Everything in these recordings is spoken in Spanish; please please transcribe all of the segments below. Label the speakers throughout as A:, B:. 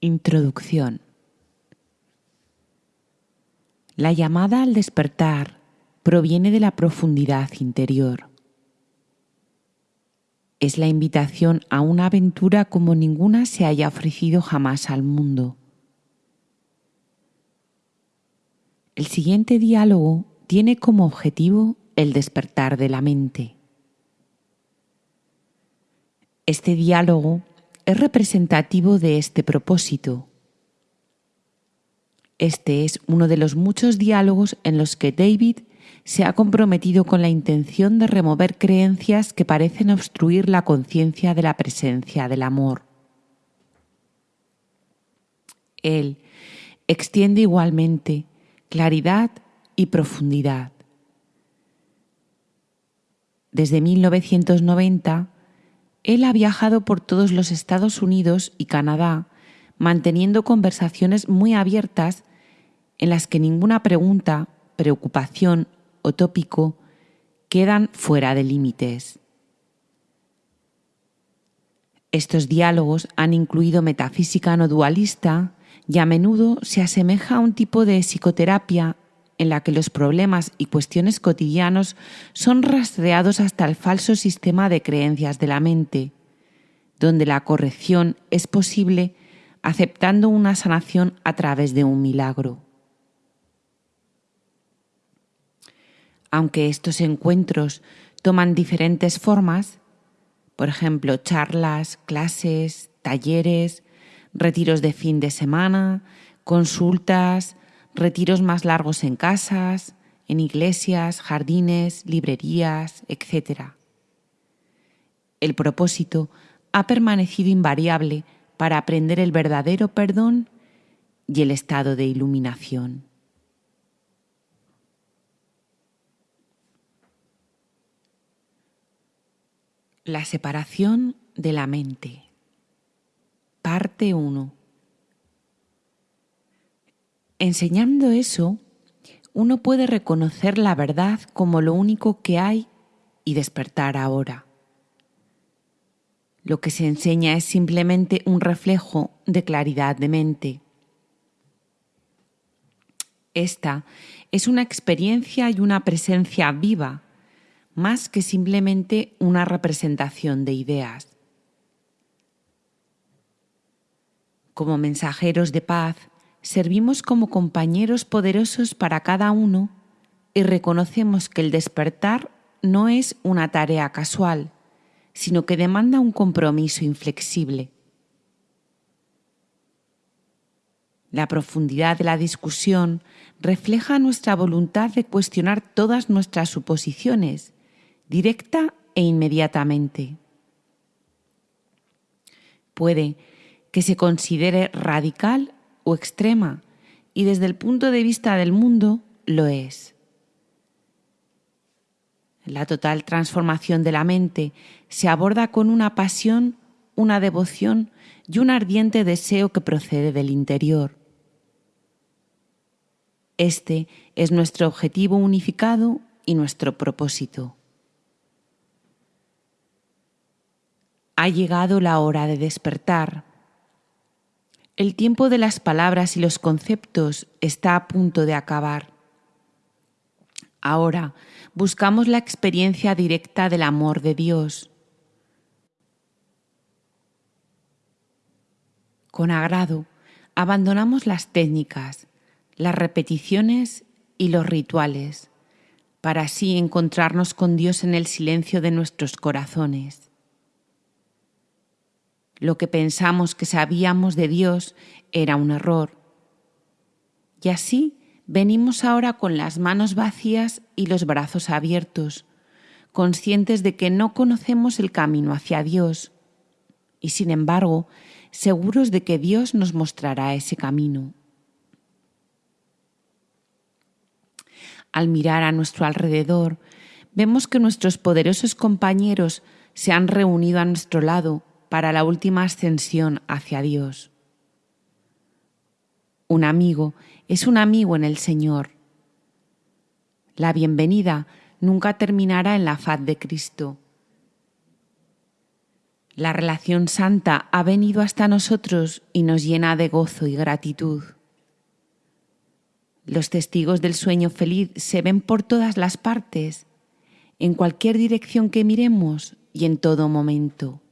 A: Introducción La llamada al despertar proviene de la profundidad interior. Es la invitación a una aventura como ninguna se haya ofrecido jamás al mundo. El siguiente diálogo tiene como objetivo el despertar de la mente. Este diálogo es representativo de este propósito. Este es uno de los muchos diálogos en los que David se ha comprometido con la intención de remover creencias que parecen obstruir la conciencia de la presencia del amor. Él extiende igualmente claridad y profundidad. Desde 1990, él ha viajado por todos los Estados Unidos y Canadá, manteniendo conversaciones muy abiertas en las que ninguna pregunta, preocupación o tópico quedan fuera de límites. Estos diálogos han incluido metafísica no dualista y a menudo se asemeja a un tipo de psicoterapia en la que los problemas y cuestiones cotidianos son rastreados hasta el falso sistema de creencias de la mente, donde la corrección es posible aceptando una sanación a través de un milagro. Aunque estos encuentros toman diferentes formas, por ejemplo, charlas, clases, talleres, retiros de fin de semana, consultas, retiros más largos en casas, en iglesias, jardines, librerías, etc. El propósito ha permanecido invariable para aprender el verdadero perdón y el estado de iluminación. La separación de la mente. Parte 1. Enseñando eso, uno puede reconocer la verdad como lo único que hay y despertar ahora. Lo que se enseña es simplemente un reflejo de claridad de mente. Esta es una experiencia y una presencia viva, más que simplemente una representación de ideas. Como mensajeros de paz, servimos como compañeros poderosos para cada uno y reconocemos que el despertar no es una tarea casual, sino que demanda un compromiso inflexible. La profundidad de la discusión refleja nuestra voluntad de cuestionar todas nuestras suposiciones, directa e inmediatamente. Puede que se considere radical extrema y desde el punto de vista del mundo lo es. La total transformación de la mente se aborda con una pasión, una devoción y un ardiente deseo que procede del interior. Este es nuestro objetivo unificado y nuestro propósito. Ha llegado la hora de despertar el tiempo de las palabras y los conceptos está a punto de acabar. Ahora buscamos la experiencia directa del amor de Dios. Con agrado, abandonamos las técnicas, las repeticiones y los rituales, para así encontrarnos con Dios en el silencio de nuestros corazones. Lo que pensamos que sabíamos de Dios era un error. Y así venimos ahora con las manos vacías y los brazos abiertos, conscientes de que no conocemos el camino hacia Dios, y sin embargo seguros de que Dios nos mostrará ese camino. Al mirar a nuestro alrededor, vemos que nuestros poderosos compañeros se han reunido a nuestro lado para la última ascensión hacia Dios. Un amigo es un amigo en el Señor. La bienvenida nunca terminará en la faz de Cristo. La relación santa ha venido hasta nosotros y nos llena de gozo y gratitud. Los testigos del sueño feliz se ven por todas las partes, en cualquier dirección que miremos y en todo momento.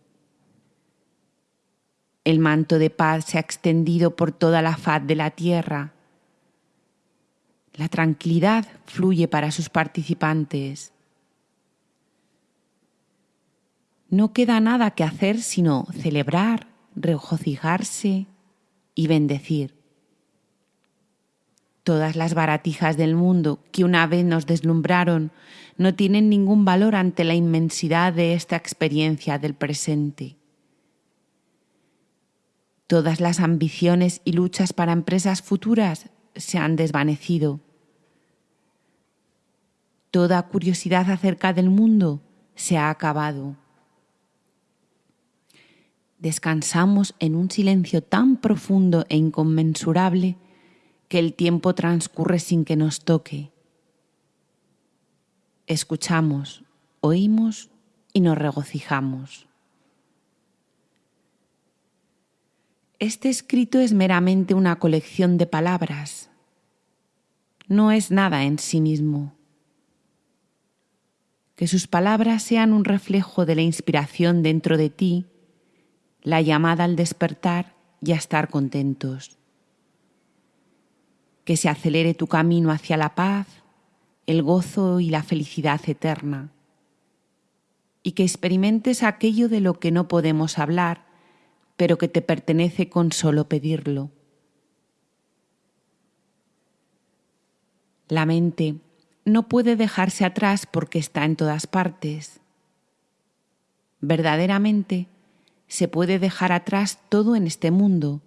A: El manto de paz se ha extendido por toda la faz de la tierra. La tranquilidad fluye para sus participantes. no queda nada que hacer sino celebrar, regocijarse y bendecir. Todas las baratijas del mundo que una vez nos deslumbraron no tienen ningún valor ante la inmensidad de esta experiencia del presente. Todas las ambiciones y luchas para empresas futuras se han desvanecido. Toda curiosidad acerca del mundo se ha acabado descansamos en un silencio tan profundo e inconmensurable que el tiempo transcurre sin que nos toque. Escuchamos, oímos y nos regocijamos. Este escrito es meramente una colección de palabras. No es nada en sí mismo. Que sus palabras sean un reflejo de la inspiración dentro de ti la llamada al despertar y a estar contentos. Que se acelere tu camino hacia la paz, el gozo y la felicidad eterna. Y que experimentes aquello de lo que no podemos hablar, pero que te pertenece con solo pedirlo. La mente no puede dejarse atrás porque está en todas partes. Verdaderamente, se puede dejar atrás todo en este mundo,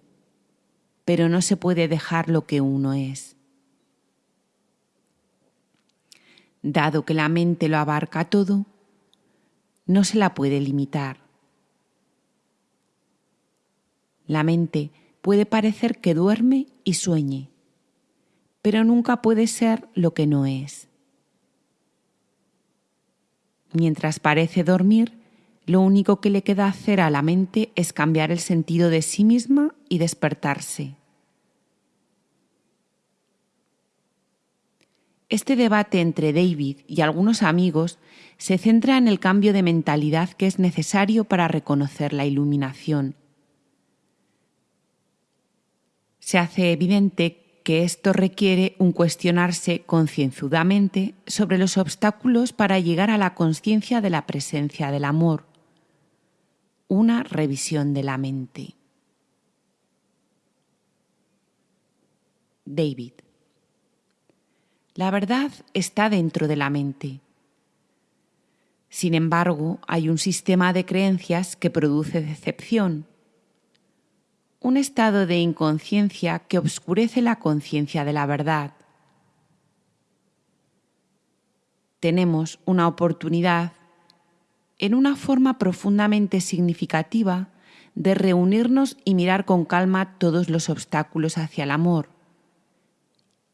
A: pero no se puede dejar lo que uno es. Dado que la mente lo abarca todo, no se la puede limitar. La mente puede parecer que duerme y sueñe, pero nunca puede ser lo que no es. Mientras parece dormir, lo único que le queda hacer a la mente es cambiar el sentido de sí misma y despertarse. Este debate entre David y algunos amigos se centra en el cambio de mentalidad que es necesario para reconocer la iluminación. Se hace evidente que esto requiere un cuestionarse concienzudamente sobre los obstáculos para llegar a la conciencia de la presencia del amor una revisión de la mente. David. La verdad está dentro de la mente. Sin embargo, hay un sistema de creencias que produce decepción, un estado de inconsciencia que obscurece la conciencia de la verdad. Tenemos una oportunidad en una forma profundamente significativa de reunirnos y mirar con calma todos los obstáculos hacia el amor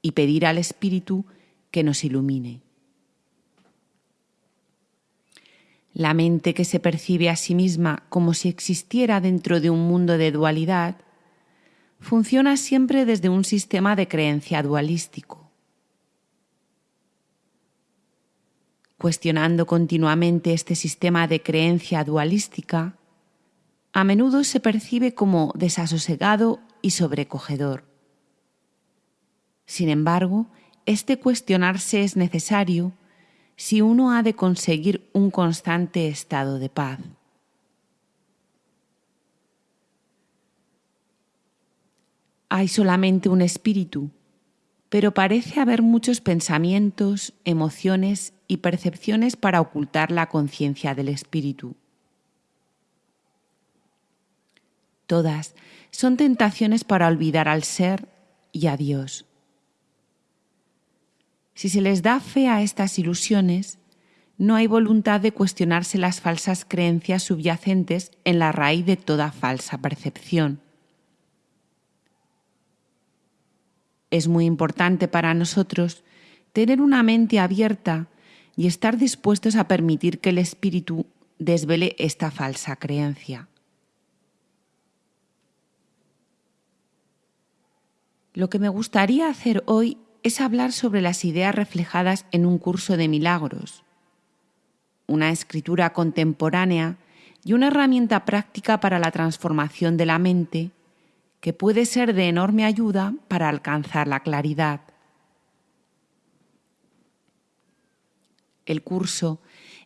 A: y pedir al Espíritu que nos ilumine. La mente que se percibe a sí misma como si existiera dentro de un mundo de dualidad funciona siempre desde un sistema de creencia dualístico. cuestionando continuamente este sistema de creencia dualística, a menudo se percibe como desasosegado y sobrecogedor. Sin embargo, este cuestionarse es necesario si uno ha de conseguir un constante estado de paz. Hay solamente un espíritu, pero parece haber muchos pensamientos, emociones y percepciones para ocultar la conciencia del espíritu. Todas son tentaciones para olvidar al ser y a Dios. Si se les da fe a estas ilusiones, no hay voluntad de cuestionarse las falsas creencias subyacentes en la raíz de toda falsa percepción. Es muy importante para nosotros tener una mente abierta y estar dispuestos a permitir que el Espíritu desvele esta falsa creencia. Lo que me gustaría hacer hoy es hablar sobre las ideas reflejadas en un curso de milagros, una escritura contemporánea y una herramienta práctica para la transformación de la mente que puede ser de enorme ayuda para alcanzar la claridad. El curso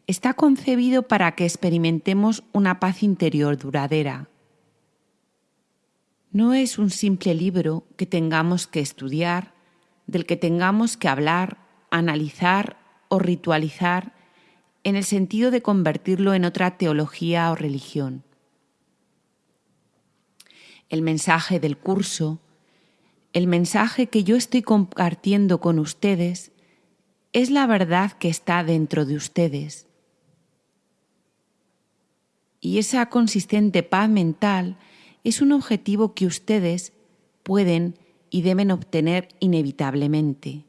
A: está concebido para que experimentemos una paz interior duradera. No es un simple libro que tengamos que estudiar, del que tengamos que hablar, analizar o ritualizar en el sentido de convertirlo en otra teología o religión. El mensaje del curso, el mensaje que yo estoy compartiendo con ustedes, es la verdad que está dentro de ustedes. Y esa consistente paz mental es un objetivo que ustedes pueden y deben obtener inevitablemente.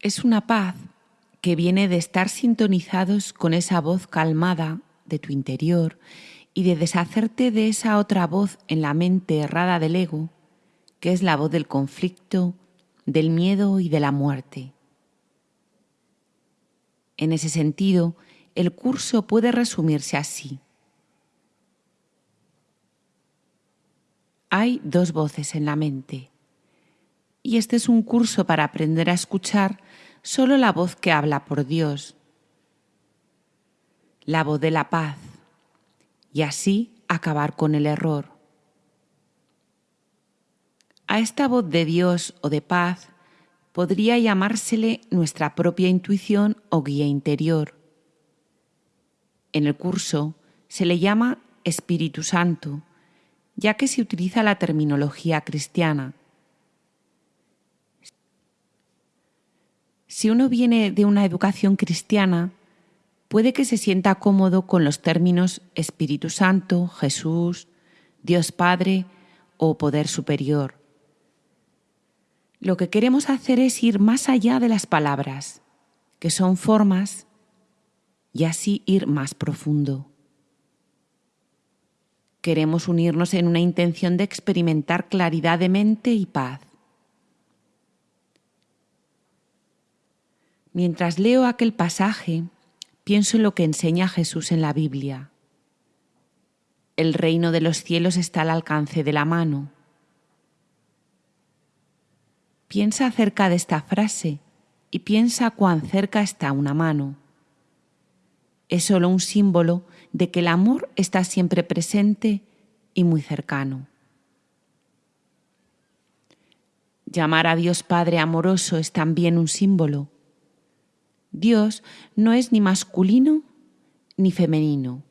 A: Es una paz que viene de estar sintonizados con esa voz calmada de tu interior y de deshacerte de esa otra voz en la mente errada del ego, que es la voz del conflicto, del miedo y de la muerte. En ese sentido, el curso puede resumirse así. Hay dos voces en la mente, y este es un curso para aprender a escuchar solo la voz que habla por Dios, la voz de la paz, y así acabar con el error. A esta voz de Dios o de paz podría llamársele nuestra propia intuición o guía interior. En el curso se le llama Espíritu Santo, ya que se utiliza la terminología cristiana. Si uno viene de una educación cristiana, puede que se sienta cómodo con los términos Espíritu Santo, Jesús, Dios Padre o Poder Superior. Lo que queremos hacer es ir más allá de las palabras, que son formas, y así ir más profundo. Queremos unirnos en una intención de experimentar claridad de mente y paz. Mientras leo aquel pasaje, pienso en lo que enseña Jesús en la Biblia. El reino de los cielos está al alcance de la mano. Piensa acerca de esta frase y piensa cuán cerca está una mano. Es solo un símbolo de que el amor está siempre presente y muy cercano. Llamar a Dios Padre amoroso es también un símbolo Dios no es ni masculino ni femenino.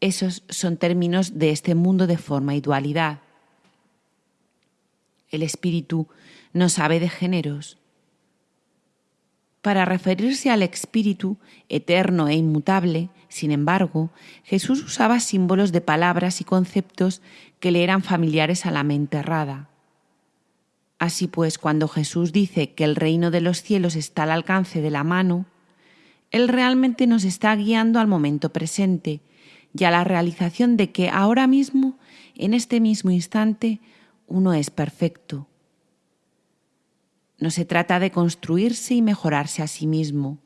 A: Esos son términos de este mundo de forma y dualidad. El espíritu no sabe de géneros. Para referirse al espíritu eterno e inmutable, sin embargo, Jesús usaba símbolos de palabras y conceptos que le eran familiares a la mente errada. Así pues, cuando Jesús dice que el reino de los cielos está al alcance de la mano, Él realmente nos está guiando al momento presente y a la realización de que ahora mismo, en este mismo instante, uno es perfecto. No se trata de construirse y mejorarse a sí mismo.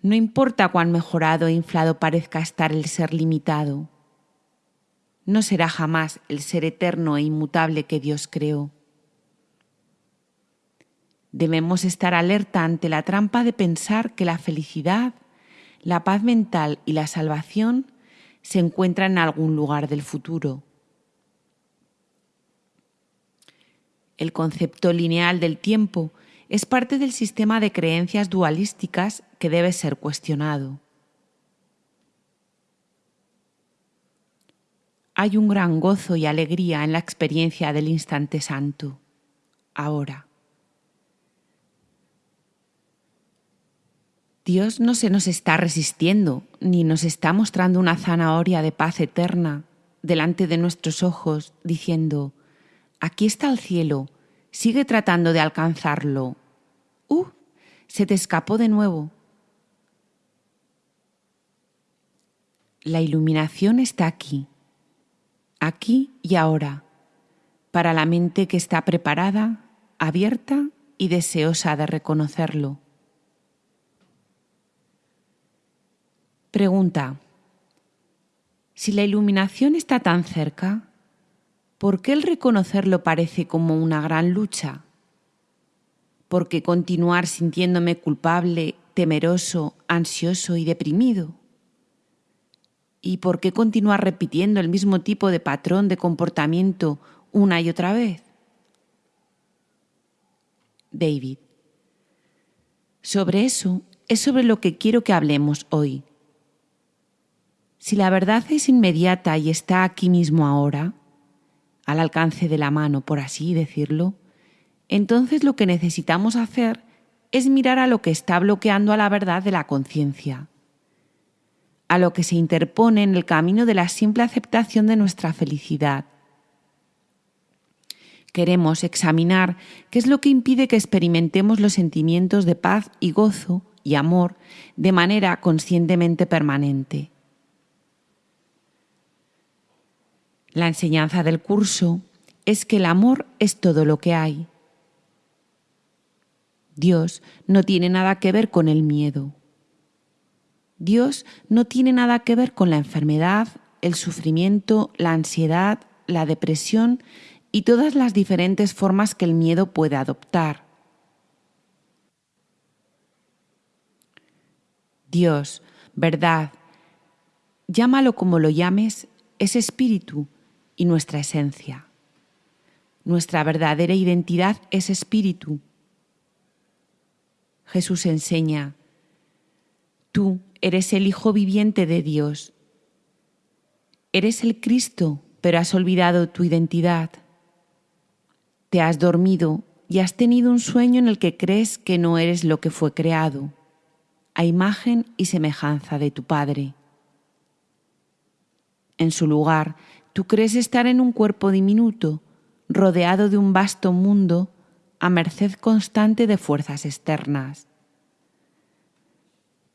A: No importa cuán mejorado e inflado parezca estar el ser limitado no será jamás el ser eterno e inmutable que Dios creó. Debemos estar alerta ante la trampa de pensar que la felicidad, la paz mental y la salvación se encuentran en algún lugar del futuro. El concepto lineal del tiempo es parte del sistema de creencias dualísticas que debe ser cuestionado. hay un gran gozo y alegría en la experiencia del instante santo, ahora. Dios no se nos está resistiendo, ni nos está mostrando una zanahoria de paz eterna delante de nuestros ojos, diciendo, aquí está el cielo, sigue tratando de alcanzarlo. ¡Uh! Se te escapó de nuevo. La iluminación está aquí, aquí y ahora, para la mente que está preparada, abierta y deseosa de reconocerlo. Pregunta. Si la iluminación está tan cerca, ¿por qué el reconocerlo parece como una gran lucha? ¿Por qué continuar sintiéndome culpable, temeroso, ansioso y deprimido? ¿Y por qué continuar repitiendo el mismo tipo de patrón de comportamiento una y otra vez? David. Sobre eso es sobre lo que quiero que hablemos hoy. Si la verdad es inmediata y está aquí mismo ahora, al alcance de la mano, por así decirlo, entonces lo que necesitamos hacer es mirar a lo que está bloqueando a la verdad de la conciencia, a lo que se interpone en el camino de la simple aceptación de nuestra felicidad. Queremos examinar qué es lo que impide que experimentemos los sentimientos de paz y gozo y amor de manera conscientemente permanente. La enseñanza del curso es que el amor es todo lo que hay. Dios no tiene nada que ver con el miedo. Dios no tiene nada que ver con la enfermedad, el sufrimiento, la ansiedad, la depresión y todas las diferentes formas que el miedo puede adoptar. Dios, verdad, llámalo como lo llames, es espíritu y nuestra esencia. Nuestra verdadera identidad es espíritu. Jesús enseña, tú eres el Hijo viviente de Dios. Eres el Cristo, pero has olvidado tu identidad. Te has dormido y has tenido un sueño en el que crees que no eres lo que fue creado, a imagen y semejanza de tu Padre. En su lugar, Tú crees estar en un cuerpo diminuto, rodeado de un vasto mundo, a merced constante de fuerzas externas.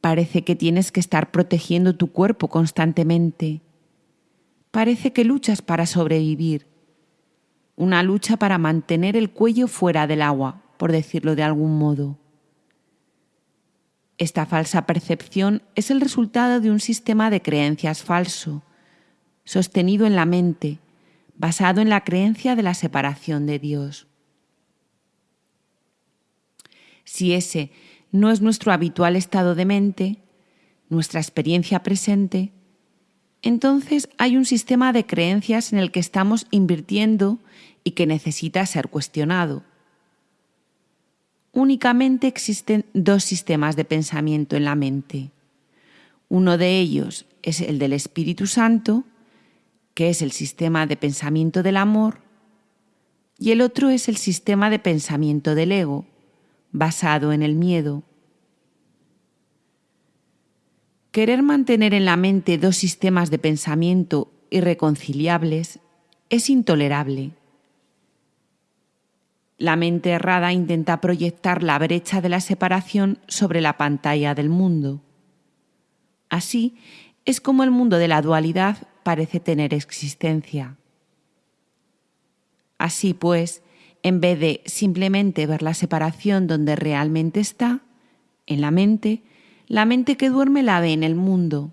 A: Parece que tienes que estar protegiendo tu cuerpo constantemente. Parece que luchas para sobrevivir. Una lucha para mantener el cuello fuera del agua, por decirlo de algún modo. Esta falsa percepción es el resultado de un sistema de creencias falso, sostenido en la mente, basado en la creencia de la separación de Dios. Si ese no es nuestro habitual estado de mente, nuestra experiencia presente, entonces hay un sistema de creencias en el que estamos invirtiendo y que necesita ser cuestionado. Únicamente existen dos sistemas de pensamiento en la mente. Uno de ellos es el del Espíritu Santo que es el sistema de pensamiento del amor, y el otro es el sistema de pensamiento del ego, basado en el miedo. Querer mantener en la mente dos sistemas de pensamiento irreconciliables es intolerable. La mente errada intenta proyectar la brecha de la separación sobre la pantalla del mundo. Así es como el mundo de la dualidad parece tener existencia. Así pues, en vez de simplemente ver la separación donde realmente está, en la mente, la mente que duerme la ve en el mundo.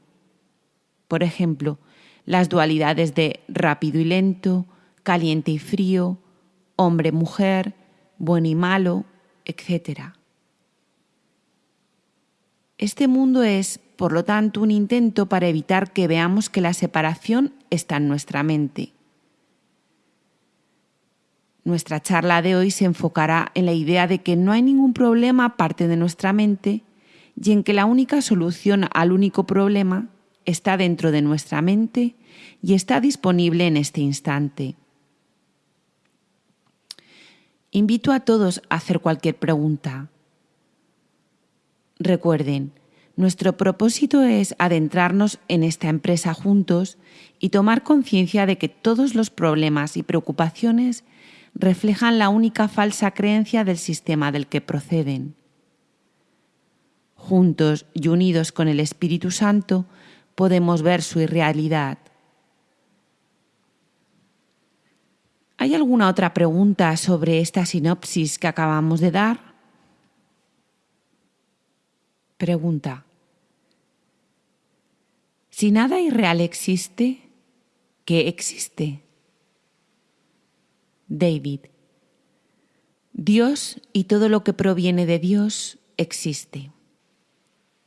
A: Por ejemplo, las dualidades de rápido y lento, caliente y frío, hombre-mujer, bueno y malo, etc. Este mundo es por lo tanto, un intento para evitar que veamos que la separación está en nuestra mente. Nuestra charla de hoy se enfocará en la idea de que no hay ningún problema aparte de nuestra mente y en que la única solución al único problema está dentro de nuestra mente y está disponible en este instante. Invito a todos a hacer cualquier pregunta. Recuerden, nuestro propósito es adentrarnos en esta empresa juntos y tomar conciencia de que todos los problemas y preocupaciones reflejan la única falsa creencia del sistema del que proceden. juntos y unidos con el Espíritu Santo, podemos ver su irrealidad. ¿Hay alguna otra pregunta sobre esta sinopsis que acabamos de dar? Pregunta. Si nada irreal existe, ¿qué existe? David. Dios y todo lo que proviene de Dios existe.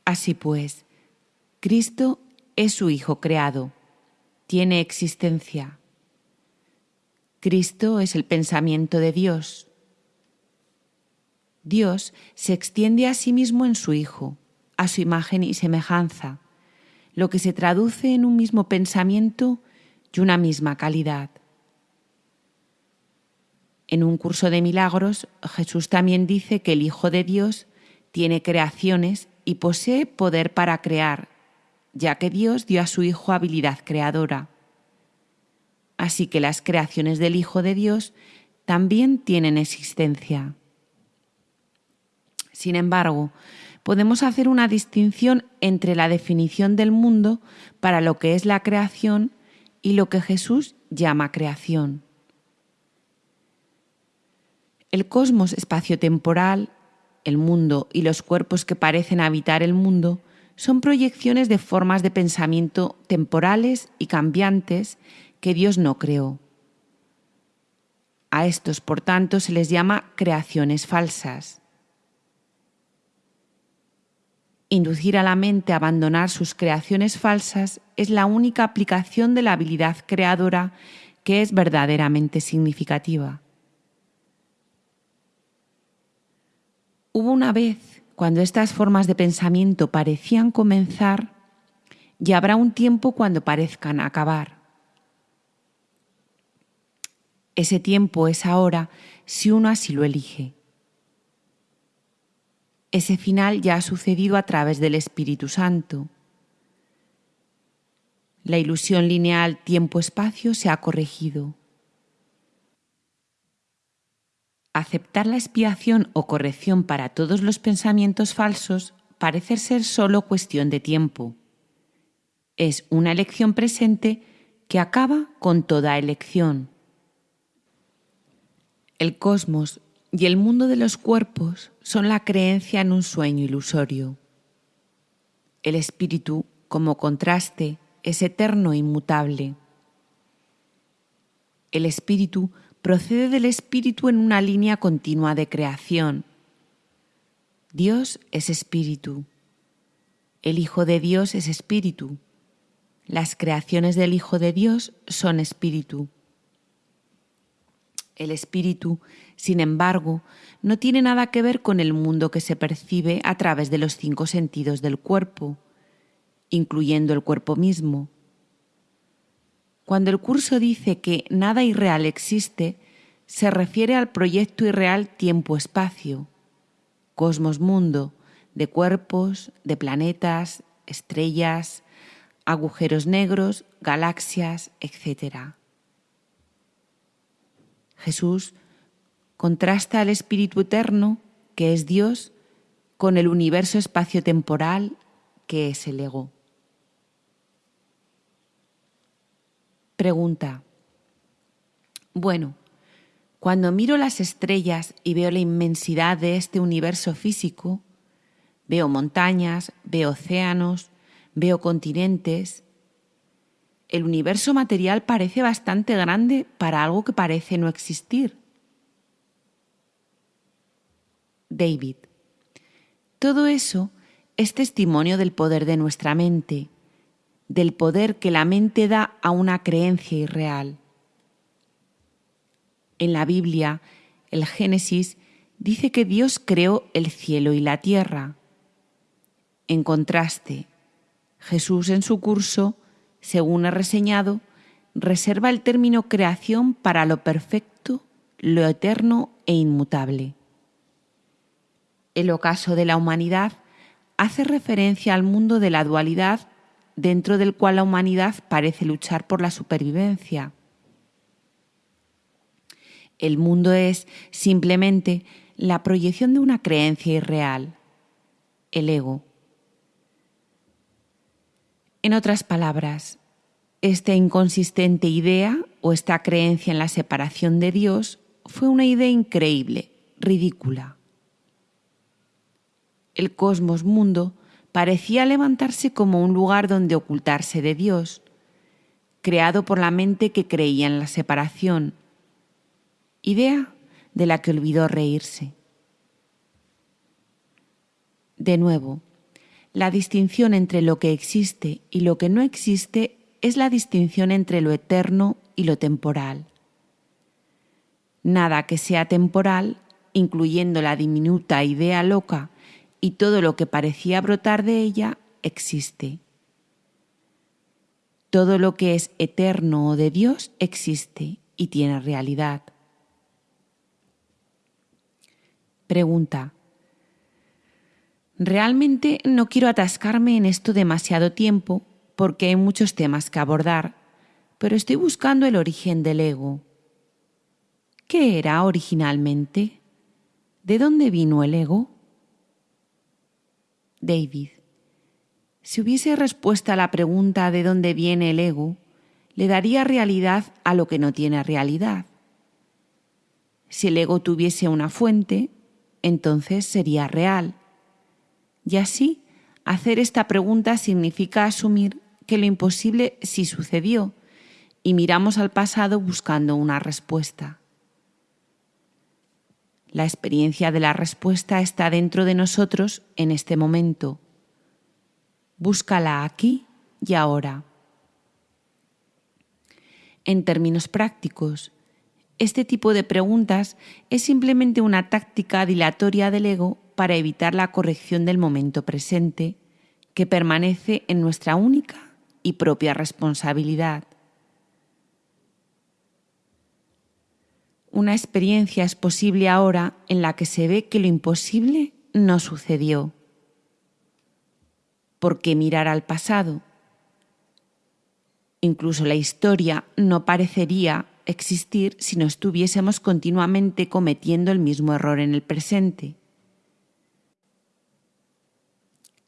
A: Así pues, Cristo es su Hijo creado, tiene existencia. Cristo es el pensamiento de Dios. Dios se extiende a sí mismo en su Hijo, a su imagen y semejanza, lo que se traduce en un mismo pensamiento y una misma calidad. En un curso de milagros, Jesús también dice que el Hijo de Dios tiene creaciones y posee poder para crear, ya que Dios dio a su Hijo habilidad creadora. Así que las creaciones del Hijo de Dios también tienen existencia. Sin embargo, podemos hacer una distinción entre la definición del mundo para lo que es la creación y lo que Jesús llama creación. El cosmos espaciotemporal, el mundo y los cuerpos que parecen habitar el mundo son proyecciones de formas de pensamiento temporales y cambiantes que Dios no creó. A estos, por tanto, se les llama creaciones falsas. Inducir a la mente a abandonar sus creaciones falsas es la única aplicación de la habilidad creadora que es verdaderamente significativa. Hubo una vez cuando estas formas de pensamiento parecían comenzar y habrá un tiempo cuando parezcan acabar. Ese tiempo es ahora si uno así lo elige. Ese final ya ha sucedido a través del Espíritu Santo. La ilusión lineal tiempo-espacio se ha corregido. Aceptar la expiación o corrección para todos los pensamientos falsos parece ser solo cuestión de tiempo. Es una elección presente que acaba con toda elección. El cosmos y el mundo de los cuerpos son la creencia en un sueño ilusorio. El espíritu, como contraste, es eterno e inmutable. El espíritu procede del espíritu en una línea continua de creación. Dios es espíritu. El Hijo de Dios es espíritu. Las creaciones del Hijo de Dios son espíritu. El espíritu, sin embargo, no tiene nada que ver con el mundo que se percibe a través de los cinco sentidos del cuerpo, incluyendo el cuerpo mismo. Cuando el curso dice que nada irreal existe, se refiere al proyecto irreal tiempo-espacio, cosmos-mundo, de cuerpos, de planetas, estrellas, agujeros negros, galaxias, etc. Jesús contrasta al Espíritu Eterno, que es Dios, con el universo espacio-temporal, que es el ego. Pregunta. Bueno, cuando miro las estrellas y veo la inmensidad de este universo físico, veo montañas, veo océanos, veo continentes. El universo material parece bastante grande para algo que parece no existir. David. Todo eso es testimonio del poder de nuestra mente del poder que la mente da a una creencia irreal. En la Biblia, el Génesis dice que Dios creó el cielo y la tierra. En contraste, Jesús en su curso, según ha reseñado, reserva el término creación para lo perfecto, lo eterno e inmutable. El ocaso de la humanidad hace referencia al mundo de la dualidad dentro del cual la humanidad parece luchar por la supervivencia. El mundo es simplemente la proyección de una creencia irreal. el ego. En otras palabras, esta inconsistente idea o esta creencia en la separación de Dios fue una idea increíble, ridícula. El cosmos mundo parecía levantarse como un lugar donde ocultarse de Dios, creado por la mente que creía en la separación, idea de la que olvidó reírse. De nuevo, la distinción entre lo que existe y lo que no existe es la distinción entre lo eterno y lo temporal. Nada que sea temporal, incluyendo la diminuta idea loca y todo lo que parecía brotar de ella, existe. Todo lo que es eterno o de Dios existe y tiene realidad. Pregunta. Realmente no quiero atascarme en esto demasiado tiempo porque hay muchos temas que abordar, pero estoy buscando el origen del ego. ¿Qué era originalmente? ¿De dónde vino el ego? David. Si hubiese respuesta a la pregunta de dónde viene el ego, le daría realidad a lo que no tiene realidad. Si el ego tuviese una fuente, entonces sería real y así, hacer esta pregunta significa asumir que lo imposible sí sucedió y miramos al pasado buscando una respuesta. La experiencia de la respuesta está dentro de nosotros en este momento. Búscala aquí y ahora. En términos prácticos, este tipo de preguntas es simplemente una táctica dilatoria del ego para evitar la corrección del momento presente, que permanece en nuestra única y propia responsabilidad. Una experiencia es posible ahora en la que se ve que lo imposible no sucedió. ¿Por qué mirar al pasado? Incluso la historia no parecería existir si no estuviésemos continuamente cometiendo el mismo error en el presente.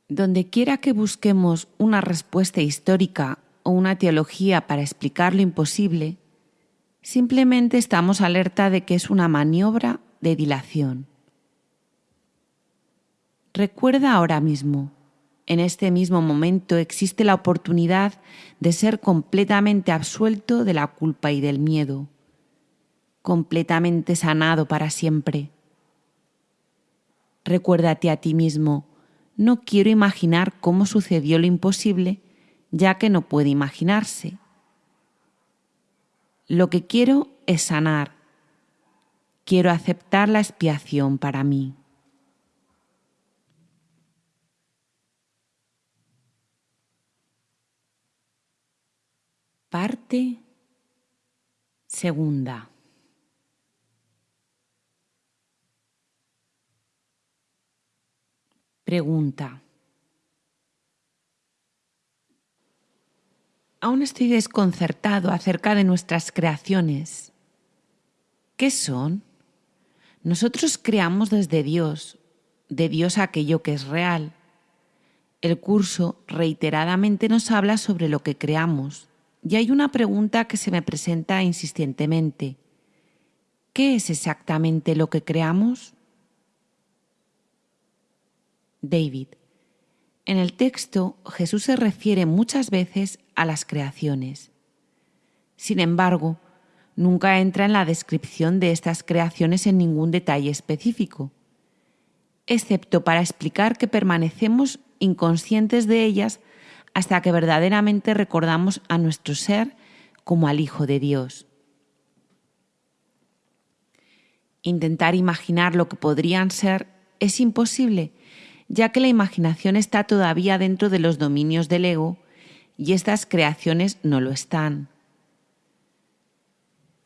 A: Donde quiera que busquemos una respuesta histórica o una teología para explicar lo imposible, simplemente estamos alerta de que es una maniobra de dilación. Recuerda ahora mismo, en este mismo momento existe la oportunidad de ser completamente absuelto de la culpa y del miedo, completamente sanado para siempre. Recuérdate a ti mismo, no quiero imaginar cómo sucedió lo imposible, ya que no puede imaginarse. Lo que quiero es sanar. Quiero aceptar la expiación para mí. Parte segunda. Pregunta. Aún estoy desconcertado acerca de nuestras creaciones. ¿Qué son? Nosotros creamos desde Dios, de Dios aquello que es real. El curso reiteradamente nos habla sobre lo que creamos, y hay una pregunta que se me presenta insistentemente. ¿Qué es exactamente lo que creamos? David. En el texto Jesús se refiere muchas veces a las creaciones. Sin embargo, nunca entra en la descripción de estas creaciones en ningún detalle específico, excepto para explicar que permanecemos inconscientes de ellas hasta que verdaderamente recordamos a nuestro ser como al Hijo de Dios. Intentar imaginar lo que podrían ser es imposible ya que la imaginación está todavía dentro de los dominios del ego y estas creaciones no lo están.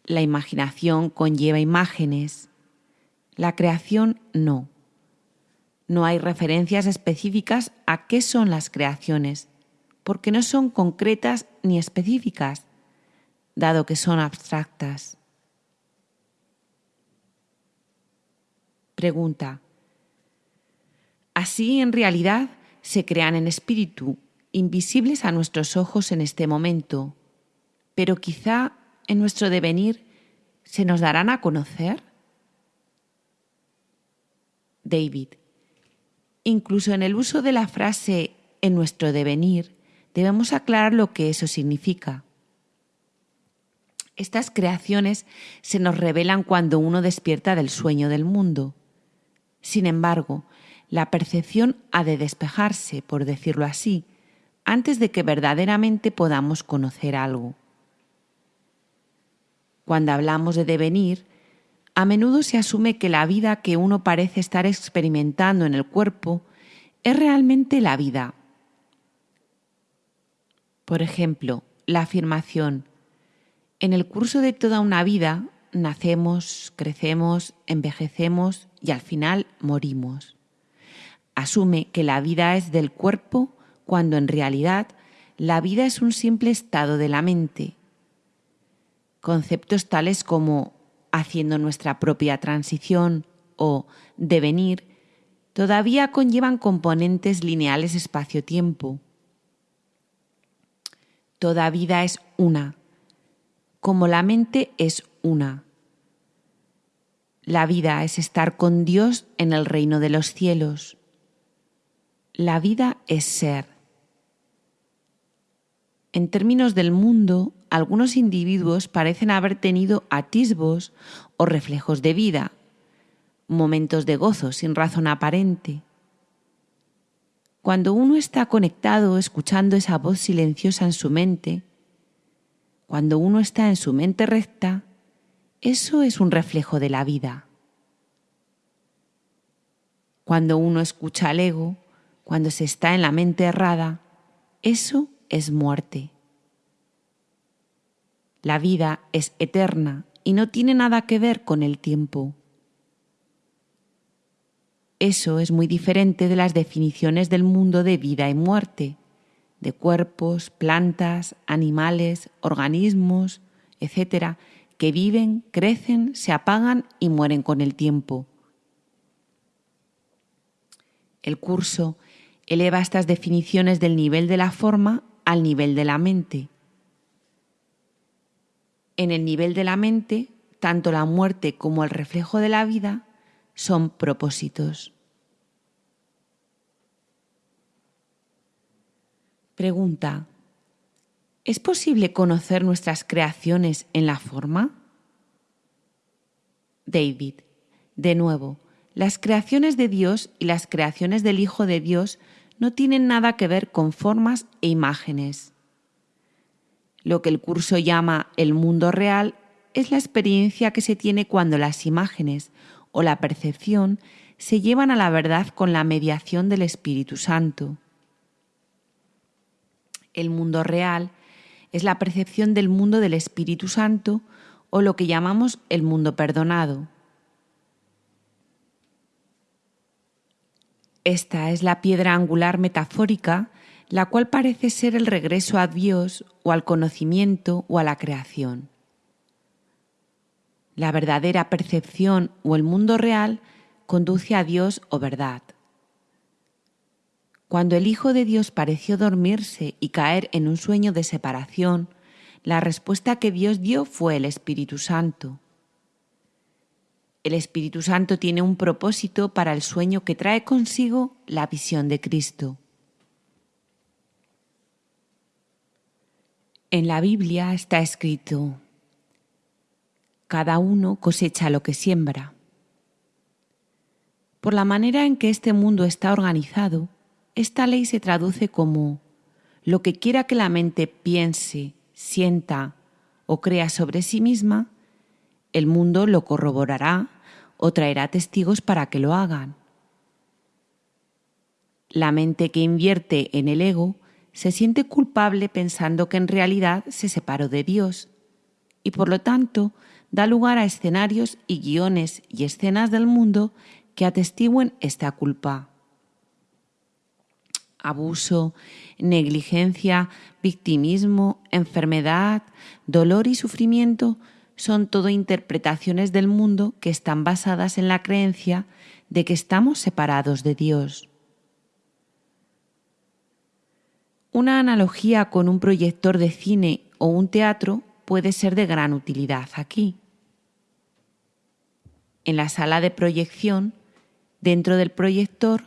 A: La imaginación conlleva imágenes, la creación no. No hay referencias específicas a qué son las creaciones, porque no son concretas ni específicas, dado que son abstractas. Pregunta. Así, en realidad, se crean en espíritu, invisibles a nuestros ojos en este momento, pero quizá en nuestro devenir se nos darán a conocer. David. Incluso en el uso de la frase en nuestro devenir, debemos aclarar lo que eso significa. Estas creaciones se nos revelan cuando uno despierta del sueño del mundo. Sin embargo, la percepción ha de despejarse, por decirlo así, antes de que verdaderamente podamos conocer algo. Cuando hablamos de devenir, a menudo se asume que la vida que uno parece estar experimentando en el cuerpo es realmente la vida. Por ejemplo, la afirmación, en el curso de toda una vida nacemos, crecemos, envejecemos y al final morimos. Asume que la vida es del cuerpo cuando en realidad la vida es un simple estado de la mente. Conceptos tales como haciendo nuestra propia transición o devenir todavía conllevan componentes lineales espacio-tiempo. Toda vida es una, como la mente es una. La vida es estar con Dios en el reino de los cielos. La vida es ser. En términos del mundo, algunos individuos parecen haber tenido atisbos o reflejos de vida, momentos de gozo sin razón aparente. Cuando uno está conectado escuchando esa voz silenciosa en su mente, cuando uno está en su mente recta, eso es un reflejo de la vida. Cuando uno escucha al ego, cuando se está en la mente errada, eso es muerte. La vida es eterna y no tiene nada que ver con el tiempo. Eso es muy diferente de las definiciones del mundo de vida y muerte, de cuerpos, plantas, animales, organismos, etc., que viven, crecen, se apagan y mueren con el tiempo. El curso eleva estas definiciones del nivel de la forma al nivel de la mente. En el nivel de la mente, tanto la muerte como el reflejo de la vida son propósitos. Pregunta. ¿Es posible conocer nuestras creaciones en la forma? David. De nuevo, las creaciones de Dios y las creaciones del Hijo de Dios no tienen nada que ver con formas e imágenes. Lo que el curso llama el mundo real es la experiencia que se tiene cuando las imágenes o la percepción se llevan a la verdad con la mediación del Espíritu Santo. El mundo real es la percepción del mundo del Espíritu Santo o lo que llamamos el mundo perdonado. Esta es la piedra angular metafórica, la cual parece ser el regreso a Dios o al conocimiento o a la creación. La verdadera percepción o el mundo real conduce a Dios o verdad. Cuando el Hijo de Dios pareció dormirse y caer en un sueño de separación, la respuesta que Dios dio fue el Espíritu Santo. El Espíritu Santo tiene un propósito para el sueño que trae consigo la visión de Cristo. En la Biblia está escrito, cada uno cosecha lo que siembra. Por la manera en que este mundo está organizado, esta ley se traduce como lo que quiera que la mente piense, sienta o crea sobre sí misma, el mundo lo corroborará o traerá testigos para que lo hagan. La mente que invierte en el ego se siente culpable pensando que en realidad se separó de Dios y por lo tanto da lugar a escenarios y guiones y escenas del mundo que atestiguen esta culpa. Abuso, negligencia, victimismo, enfermedad, dolor y sufrimiento son todo interpretaciones del mundo que están basadas en la creencia de que estamos separados de Dios. Una analogía con un proyector de cine o un teatro puede ser de gran utilidad aquí. En la sala de proyección, dentro del proyector,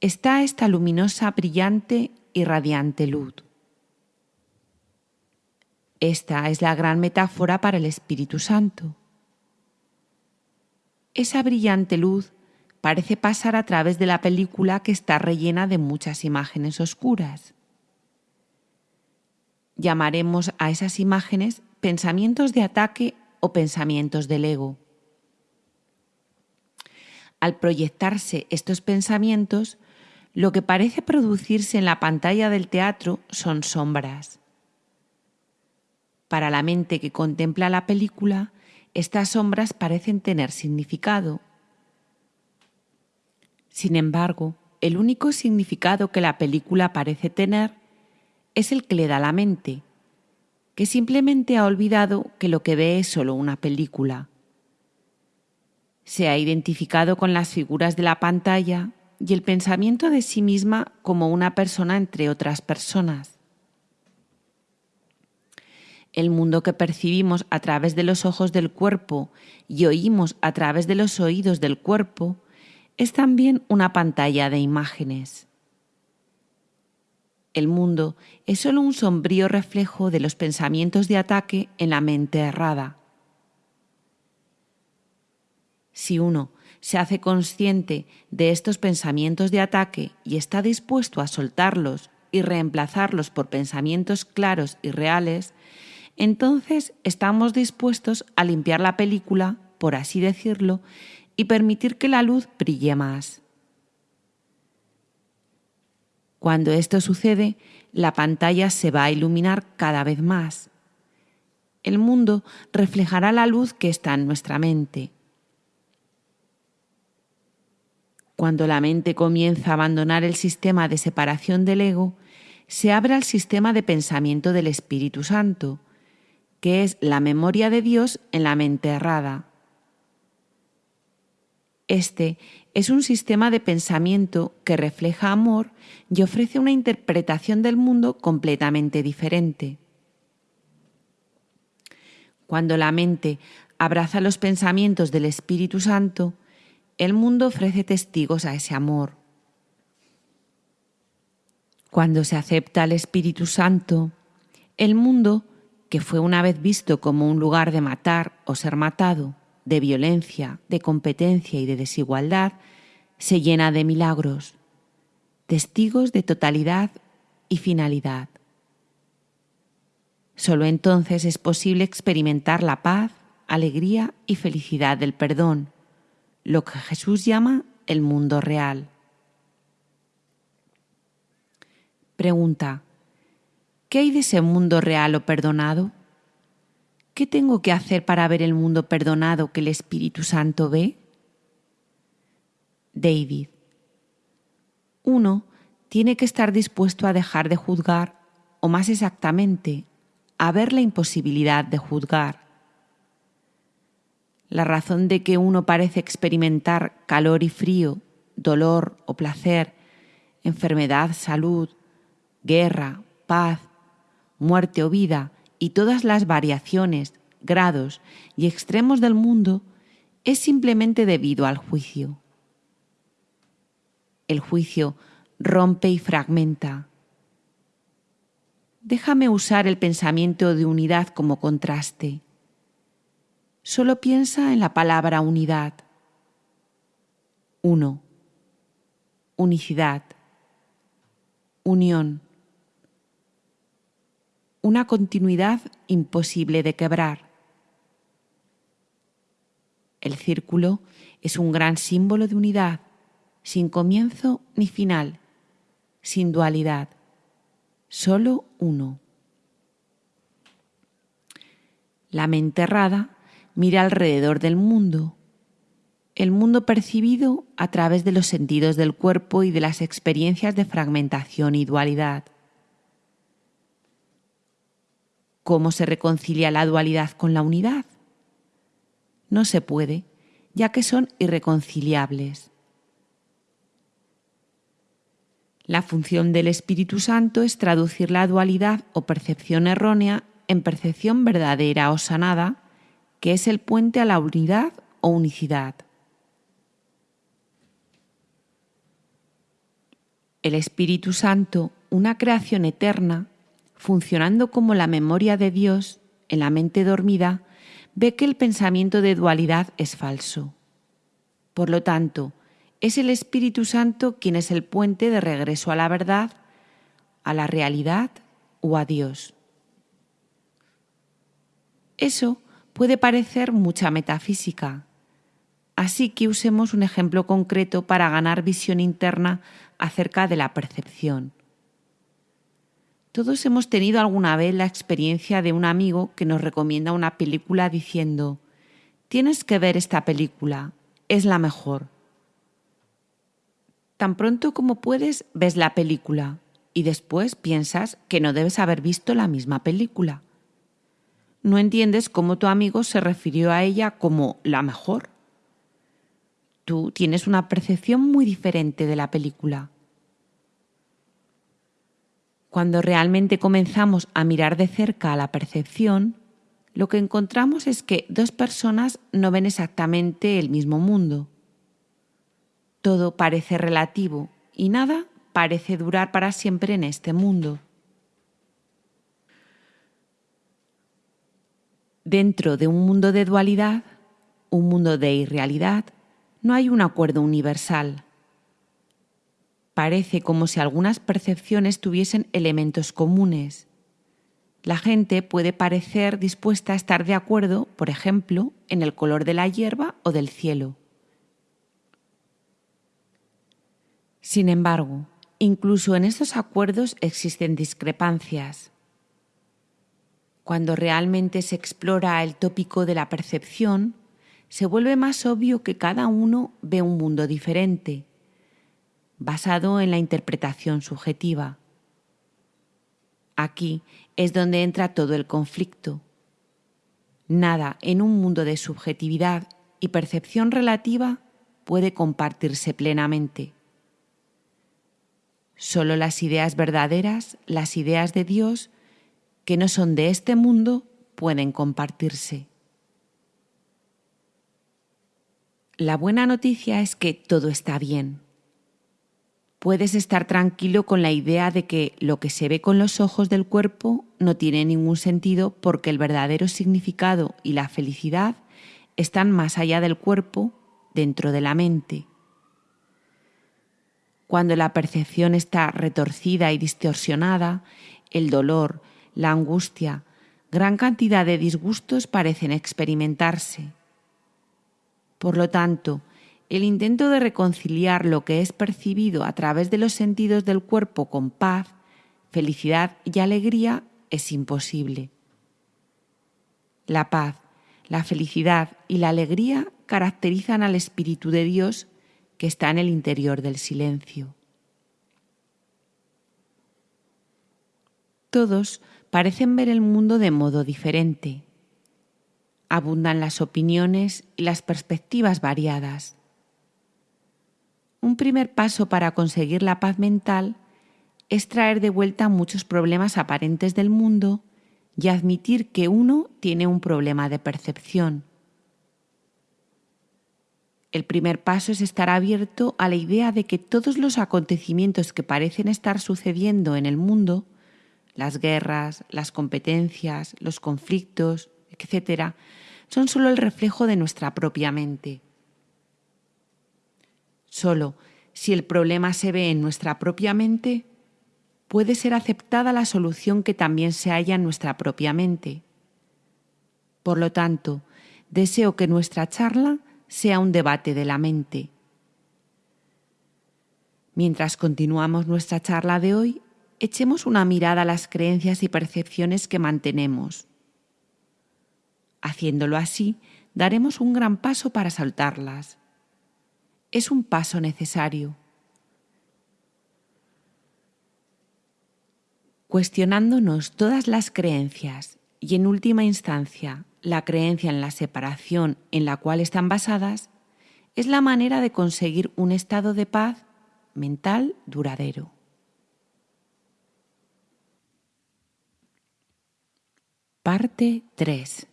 A: está esta luminosa, brillante y radiante luz. Esta es la gran metáfora para el Espíritu Santo. Esa brillante luz parece pasar a través de la película que está rellena de muchas imágenes oscuras. Llamaremos a esas imágenes pensamientos de ataque o pensamientos del ego. Al proyectarse estos pensamientos, lo que parece producirse en la pantalla del teatro son sombras. Para la mente que contempla la película, estas sombras parecen tener significado. Sin embargo, el único significado que la película parece tener es el que le da la mente, que simplemente ha olvidado que lo que ve es solo una película se ha identificado con las figuras de la pantalla y el pensamiento de sí misma como una persona entre otras personas. El mundo que percibimos a través de los ojos del cuerpo y oímos a través de los oídos del cuerpo es también una pantalla de imágenes. El mundo es solo un sombrío reflejo de los pensamientos de ataque en la mente errada. Si uno se hace consciente de estos pensamientos de ataque y está dispuesto a soltarlos y reemplazarlos por pensamientos claros y reales, entonces estamos dispuestos a limpiar la película, por así decirlo, y permitir que la luz brille más. Cuando esto sucede, la pantalla se va a iluminar cada vez más. El mundo reflejará la luz que está en nuestra mente Cuando la mente comienza a abandonar el sistema de separación del ego, se abre al sistema de pensamiento del Espíritu Santo, que es la memoria de Dios en la mente errada. Este es un sistema de pensamiento que refleja amor y ofrece una interpretación del mundo completamente diferente. Cuando la mente abraza los pensamientos del Espíritu Santo, el mundo ofrece testigos a ese amor. Cuando se acepta al Espíritu Santo, el mundo, que fue una vez visto como un lugar de matar o ser matado, de violencia, de competencia y de desigualdad, se llena de milagros, testigos de totalidad y finalidad. Solo entonces es posible experimentar la paz, alegría y felicidad del perdón, lo que Jesús llama el mundo real. Pregunta, ¿qué hay de ese mundo real o perdonado? ¿Qué tengo que hacer para ver el mundo perdonado que el Espíritu Santo ve? David. Uno tiene que estar dispuesto a dejar de juzgar, o más exactamente, a ver la imposibilidad de juzgar la razón de que uno parece experimentar calor y frío, dolor o placer, enfermedad, salud, guerra, paz, muerte o vida y todas las variaciones, grados y extremos del mundo es simplemente debido al juicio. El juicio rompe y fragmenta. Déjame usar el pensamiento de unidad como contraste Solo piensa en la palabra unidad. 1. Unicidad. Unión. Una continuidad imposible de quebrar. El círculo es un gran símbolo de unidad, sin comienzo ni final, sin dualidad, solo uno. La mente errada mira alrededor del mundo, el mundo percibido a través de los sentidos del cuerpo y de las experiencias de fragmentación y dualidad. ¿Cómo se reconcilia la dualidad con la unidad? No se puede, ya que son irreconciliables. La función del Espíritu Santo es traducir la dualidad o percepción errónea en percepción verdadera o sanada, que es el puente a la unidad o unicidad. El Espíritu Santo, una creación eterna, funcionando como la memoria de Dios en la mente dormida, ve que el pensamiento de dualidad es falso. Por lo tanto, es el Espíritu Santo quien es el puente de regreso a la verdad, a la realidad o a Dios. Eso puede parecer mucha metafísica, así que usemos un ejemplo concreto para ganar visión interna acerca de la percepción. Todos hemos tenido alguna vez la experiencia de un amigo que nos recomienda una película diciendo, tienes que ver esta película, es la mejor. Tan pronto como puedes, ves la película y después piensas que no debes haber visto la misma película. No entiendes cómo tu amigo se refirió a ella como la mejor. Tú tienes una percepción muy diferente de la película. Cuando realmente comenzamos a mirar de cerca a la percepción, lo que encontramos es que dos personas no ven exactamente el mismo mundo. Todo parece relativo y nada parece durar para siempre en este mundo. Dentro de un mundo de dualidad, un mundo de irrealidad, no hay un acuerdo universal. Parece como si algunas percepciones tuviesen elementos comunes. La gente puede parecer dispuesta a estar de acuerdo, por ejemplo, en el color de la hierba o del cielo. Sin embargo, incluso en estos acuerdos existen discrepancias. Cuando realmente se explora el tópico de la percepción, se vuelve más obvio que cada uno ve un mundo diferente, basado en la interpretación subjetiva. Aquí es donde entra todo el conflicto. Nada en un mundo de subjetividad y percepción relativa puede compartirse plenamente. Solo las ideas verdaderas, las ideas de Dios, que no son de este mundo, pueden compartirse. La buena noticia es que todo está bien. Puedes estar tranquilo con la idea de que lo que se ve con los ojos del cuerpo no tiene ningún sentido porque el verdadero significado y la felicidad están más allá del cuerpo, dentro de la mente. Cuando la percepción está retorcida y distorsionada, el dolor, la angustia, gran cantidad de disgustos parecen experimentarse. Por lo tanto, el intento de reconciliar lo que es percibido a través de los sentidos del cuerpo con paz, felicidad y alegría es imposible. La paz, la felicidad y la alegría caracterizan al Espíritu de Dios que está en el interior del silencio. Todos parecen ver el mundo de modo diferente. Abundan las opiniones y las perspectivas variadas. Un primer paso para conseguir la paz mental es traer de vuelta muchos problemas aparentes del mundo y admitir que uno tiene un problema de percepción. El primer paso es estar abierto a la idea de que todos los acontecimientos que parecen estar sucediendo en el mundo, las guerras, las competencias, los conflictos, etc., son solo el reflejo de nuestra propia mente. Solo si el problema se ve en nuestra propia mente, puede ser aceptada la solución que también se halla en nuestra propia mente. Por lo tanto, deseo que nuestra charla sea un debate de la mente. Mientras continuamos nuestra charla de hoy, echemos una mirada a las creencias y percepciones que mantenemos. Haciéndolo así, daremos un gran paso para saltarlas es un paso necesario. Cuestionándonos todas las creencias y en última instancia la creencia en la separación en la cual están basadas, es la manera de conseguir un estado de paz mental duradero. Parte 3.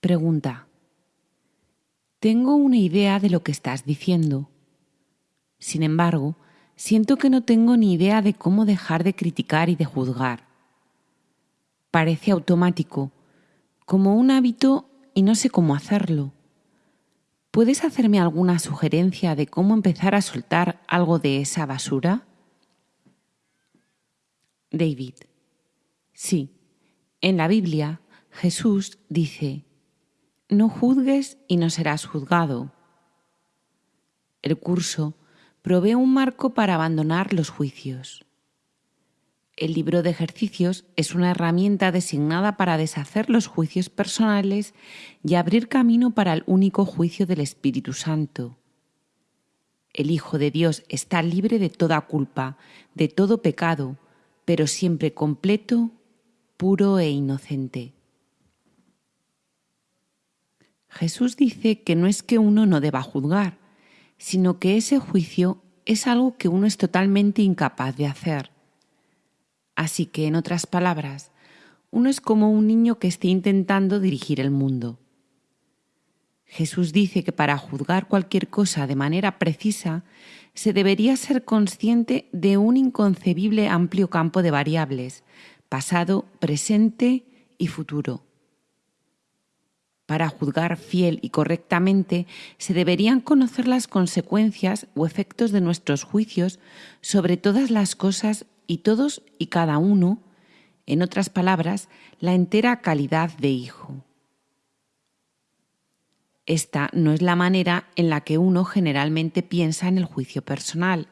A: Pregunta. Tengo una idea de lo que estás diciendo. Sin embargo, siento que no tengo ni idea de cómo dejar de criticar y de juzgar. Parece automático, como un hábito y no sé cómo hacerlo. ¿Puedes hacerme alguna sugerencia de cómo empezar a soltar algo de esa basura? David. Sí, en la Biblia Jesús dice, no juzgues y no serás juzgado. El curso provee un marco para abandonar los juicios. El libro de ejercicios es una herramienta designada para deshacer los juicios personales y abrir camino para el único juicio del Espíritu Santo. El Hijo de Dios está libre de toda culpa, de todo pecado, pero siempre completo, puro e inocente. Jesús dice que no es que uno no deba juzgar, sino que ese juicio es algo que uno es totalmente incapaz de hacer. Así que, en otras palabras, uno es como un niño que esté intentando dirigir el mundo. Jesús dice que para juzgar cualquier cosa de manera precisa se debería ser consciente de un inconcebible amplio campo de variables, pasado, presente y futuro. Para juzgar fiel y correctamente se deberían conocer las consecuencias o efectos de nuestros juicios sobre todas las cosas y todos y cada uno, en otras palabras, la entera calidad de hijo. Esta no es la manera en la que uno generalmente piensa en el juicio personal.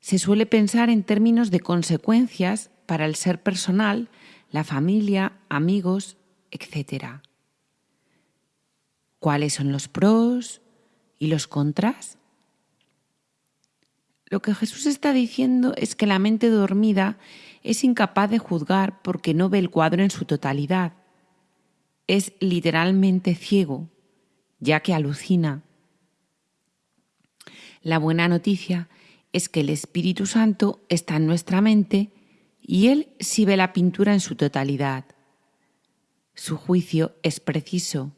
A: Se suele pensar en términos de consecuencias para el ser personal, la familia, amigos, etc. ¿Cuáles son los pros y los contras? Lo que Jesús está diciendo es que la mente dormida es incapaz de juzgar porque no ve el cuadro en su totalidad es literalmente ciego, ya que alucina. La buena noticia es que el Espíritu Santo está en nuestra mente y Él sí ve la pintura en su totalidad. Su juicio es preciso.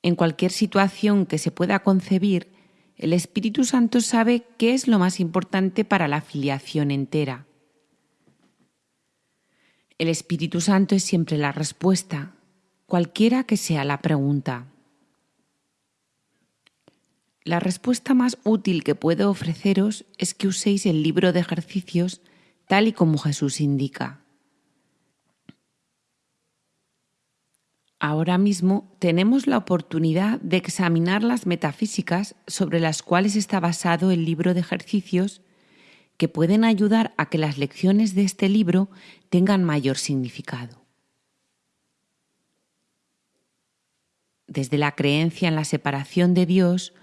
A: En cualquier situación que se pueda concebir, el Espíritu Santo sabe qué es lo más importante para la filiación entera. El Espíritu Santo es siempre la respuesta, cualquiera que sea la pregunta. La respuesta más útil que puedo ofreceros es que uséis el libro de ejercicios tal y como Jesús indica. Ahora mismo tenemos la oportunidad de examinar las metafísicas sobre las cuales está basado el libro de ejercicios que pueden ayudar a que las lecciones de este libro tengan mayor significado. Desde la creencia en la separación de Dios,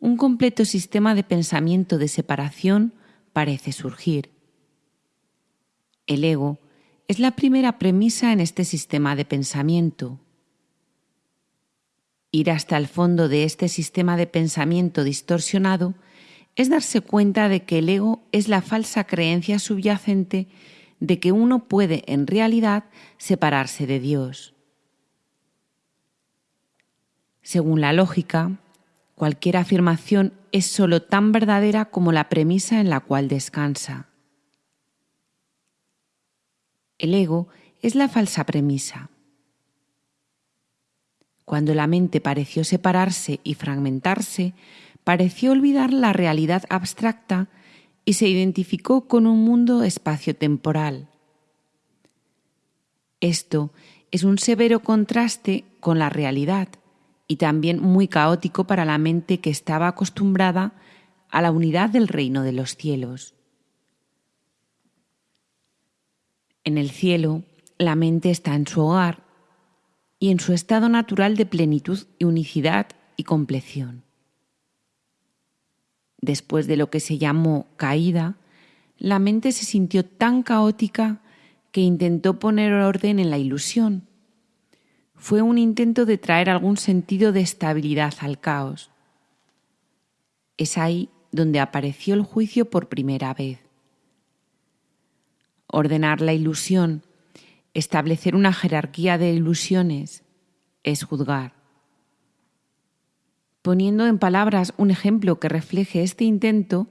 A: un completo sistema de pensamiento de separación parece surgir. El ego es la primera premisa en este sistema de pensamiento. Ir hasta el fondo de este sistema de pensamiento distorsionado es darse cuenta de que el ego es la falsa creencia subyacente de que uno puede en realidad separarse de Dios. Según la lógica, cualquier afirmación es sólo tan verdadera como la premisa en la cual descansa. El ego es la falsa premisa. Cuando la mente pareció separarse y fragmentarse, pareció olvidar la realidad abstracta y se identificó con un mundo espacio-temporal. Esto es un severo contraste con la realidad y también muy caótico para la mente que estaba acostumbrada a la unidad del reino de los cielos. En el cielo, la mente está en su hogar y en su estado natural de plenitud y unicidad y compleción. Después de lo que se llamó caída, la mente se sintió tan caótica que intentó poner orden en la ilusión. Fue un intento de traer algún sentido de estabilidad al caos. Es ahí donde apareció el juicio por primera vez. Ordenar la ilusión, establecer una jerarquía de ilusiones, es juzgar. Poniendo en palabras un ejemplo que refleje este intento,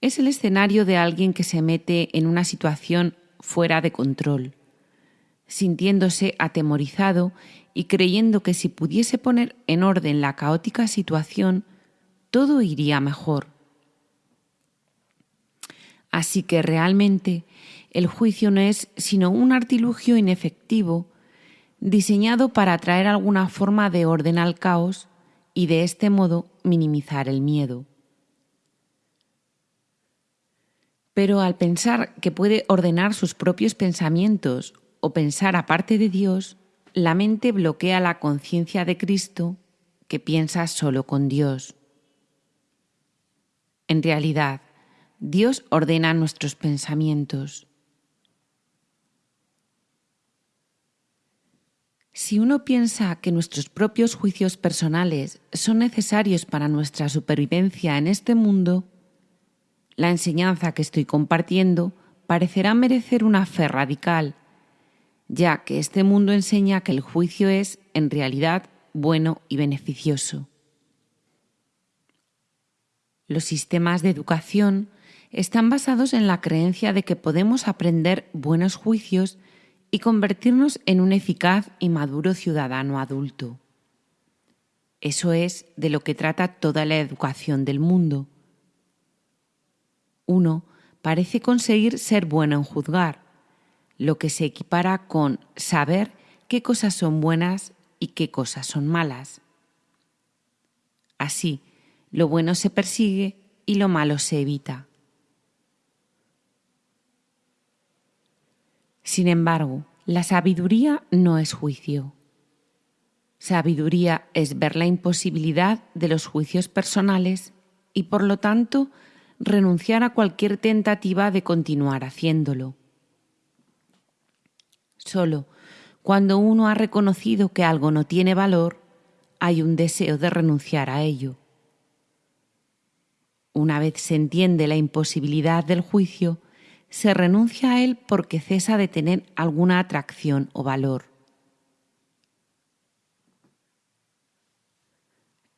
A: es el escenario de alguien que se mete en una situación fuera de control, sintiéndose atemorizado y creyendo que si pudiese poner en orden la caótica situación, todo iría mejor. Así que realmente el juicio no es sino un artilugio inefectivo diseñado para traer alguna forma de orden al caos y de este modo minimizar el miedo. Pero al pensar que puede ordenar sus propios pensamientos o pensar aparte de Dios, la mente bloquea la conciencia de Cristo que piensa solo con Dios. En realidad, Dios ordena nuestros pensamientos. Si uno piensa que nuestros propios juicios personales son necesarios para nuestra supervivencia en este mundo, la enseñanza que estoy compartiendo parecerá merecer una fe radical, ya que este mundo enseña que el juicio es, en realidad, bueno y beneficioso. Los sistemas de educación están basados en la creencia de que podemos aprender buenos juicios y convertirnos en un eficaz y maduro ciudadano adulto. Eso es de lo que trata toda la educación del mundo. Uno parece conseguir ser bueno en juzgar, lo que se equipara con saber qué cosas son buenas y qué cosas son malas. Así, lo bueno se persigue y lo malo se evita. Sin embargo, la sabiduría no es juicio. Sabiduría es ver la imposibilidad de los juicios personales y, por lo tanto, renunciar a cualquier tentativa de continuar haciéndolo. Solo cuando uno ha reconocido que algo no tiene valor, hay un deseo de renunciar a ello. Una vez se entiende la imposibilidad del juicio, se renuncia a él porque cesa de tener alguna atracción o valor.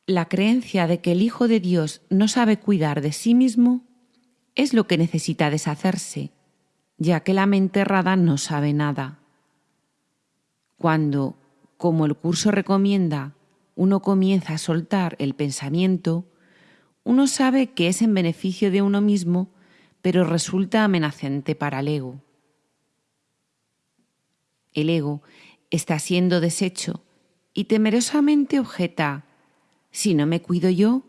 A: La creencia de que el Hijo de Dios no sabe cuidar de sí mismo es lo que necesita deshacerse, ya que la mente errada no sabe nada. Cuando, como el curso recomienda, uno comienza a soltar el pensamiento, uno sabe que es en beneficio de uno mismo pero resulta amenazante para el ego. El ego está siendo deshecho y temerosamente objeta, si no me cuido yo,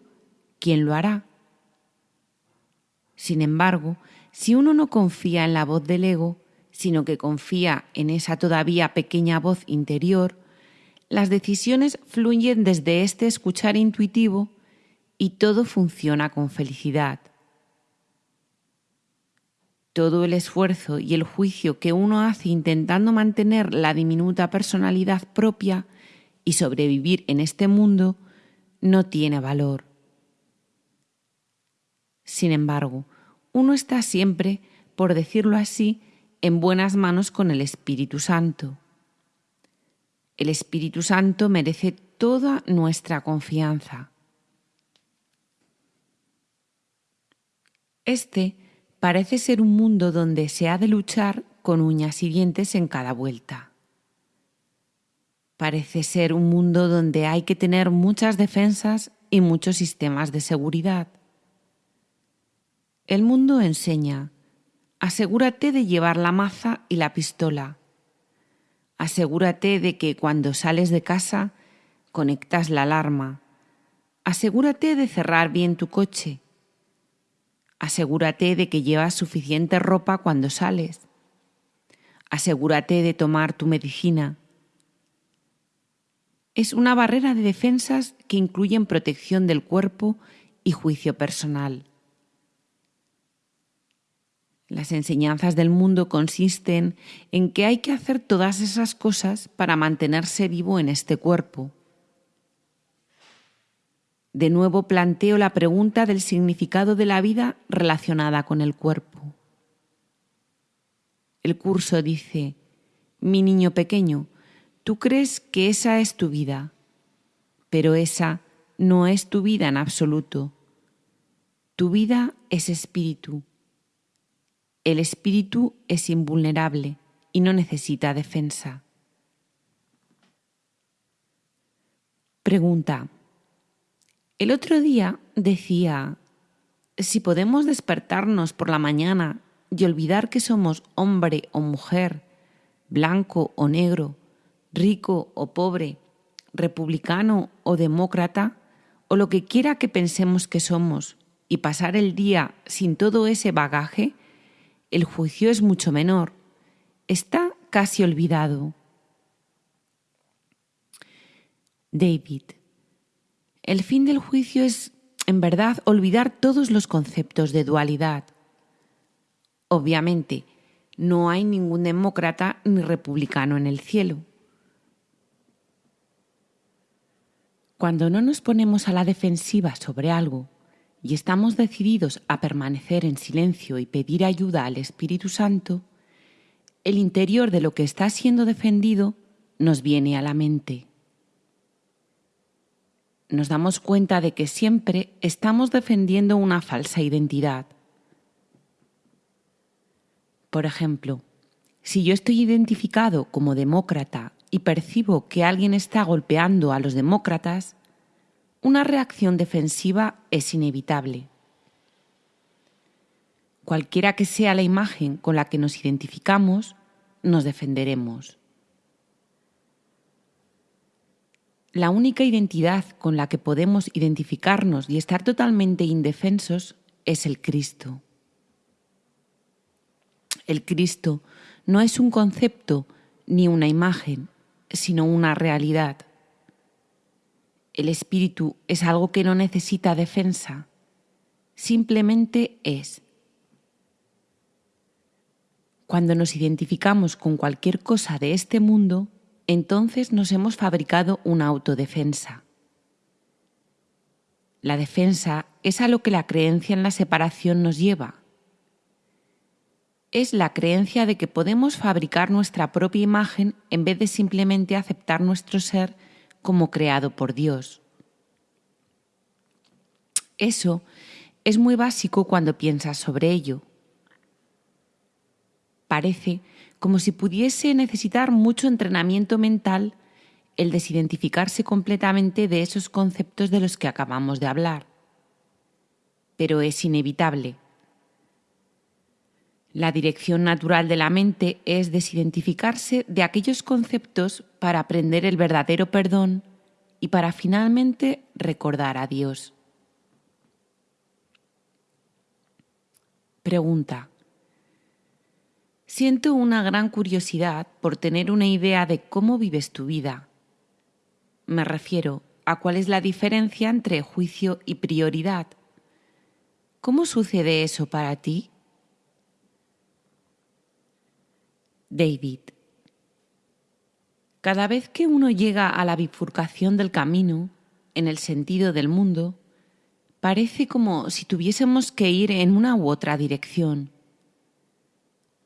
A: ¿quién lo hará? Sin embargo, si uno no confía en la voz del ego, sino que confía en esa todavía pequeña voz interior, las decisiones fluyen desde este escuchar intuitivo y todo funciona con felicidad todo el esfuerzo y el juicio que uno hace intentando mantener la diminuta personalidad propia y sobrevivir en este mundo no tiene valor. Sin embargo, uno está siempre, por decirlo así, en buenas manos con el Espíritu Santo. El Espíritu Santo merece toda nuestra confianza. Este parece ser un mundo donde se ha de luchar con uñas y dientes en cada vuelta. Parece ser un mundo donde hay que tener muchas defensas y muchos sistemas de seguridad. El mundo enseña, asegúrate de llevar la maza y la pistola. Asegúrate de que cuando sales de casa conectas la alarma. Asegúrate de cerrar bien tu coche Asegúrate de que llevas suficiente ropa cuando sales. Asegúrate de tomar tu medicina. Es una barrera de defensas que incluyen protección del cuerpo y juicio personal. Las enseñanzas del mundo consisten en que hay que hacer todas esas cosas para mantenerse vivo en este cuerpo. De nuevo planteo la pregunta del significado de la vida relacionada con el cuerpo. El curso dice, mi niño pequeño, tú crees que esa es tu vida, pero esa no es tu vida en absoluto. Tu vida es espíritu. El espíritu es invulnerable y no necesita defensa. Pregunta. El otro día decía, si podemos despertarnos por la mañana y olvidar que somos hombre o mujer, blanco o negro, rico o pobre, republicano o demócrata, o lo que quiera que pensemos que somos, y pasar el día sin todo ese bagaje, el juicio es mucho menor. Está casi olvidado. David. El fin del juicio es, en verdad, olvidar todos los conceptos de dualidad. Obviamente, no hay ningún demócrata ni republicano en el cielo. Cuando no nos ponemos a la defensiva sobre algo y estamos decididos a permanecer en silencio y pedir ayuda al Espíritu Santo, el interior de lo que está siendo defendido nos viene a la mente nos damos cuenta de que siempre estamos defendiendo una falsa identidad. Por ejemplo, si yo estoy identificado como demócrata y percibo que alguien está golpeando a los demócratas, una reacción defensiva es inevitable. Cualquiera que sea la imagen con la que nos identificamos, nos defenderemos. La única identidad con la que podemos identificarnos y estar totalmente indefensos es el Cristo. El Cristo no es un concepto ni una imagen, sino una realidad. El Espíritu es algo que no necesita defensa, simplemente es. Cuando nos identificamos con cualquier cosa de este mundo, entonces nos hemos fabricado una autodefensa. La defensa es a lo que la creencia en la separación nos lleva. Es la creencia de que podemos fabricar nuestra propia imagen en vez de simplemente aceptar nuestro ser como creado por Dios. Eso es muy básico cuando piensas sobre ello. Parece como si pudiese necesitar mucho entrenamiento mental el desidentificarse completamente de esos conceptos de los que acabamos de hablar. Pero es inevitable. La dirección natural de la mente es desidentificarse de aquellos conceptos para aprender el verdadero perdón y para finalmente recordar a Dios. Pregunta. Siento una gran curiosidad por tener una idea de cómo vives tu vida. Me refiero a cuál es la diferencia entre juicio y prioridad. ¿Cómo sucede eso para ti? David. Cada vez que uno llega a la bifurcación del camino, en el sentido del mundo, parece como si tuviésemos que ir en una u otra dirección.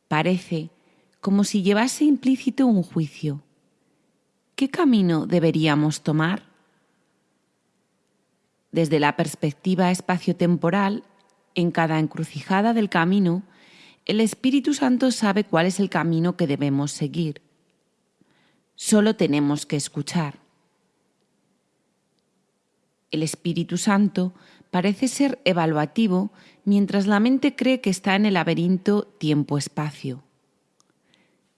A: Parece como si llevase implícito un juicio. ¿Qué camino deberíamos tomar? Desde la perspectiva espaciotemporal, en cada encrucijada del camino, el Espíritu Santo sabe cuál es el camino que debemos seguir. Solo tenemos que escuchar. El Espíritu Santo parece ser evaluativo mientras la mente cree que está en el laberinto tiempo-espacio.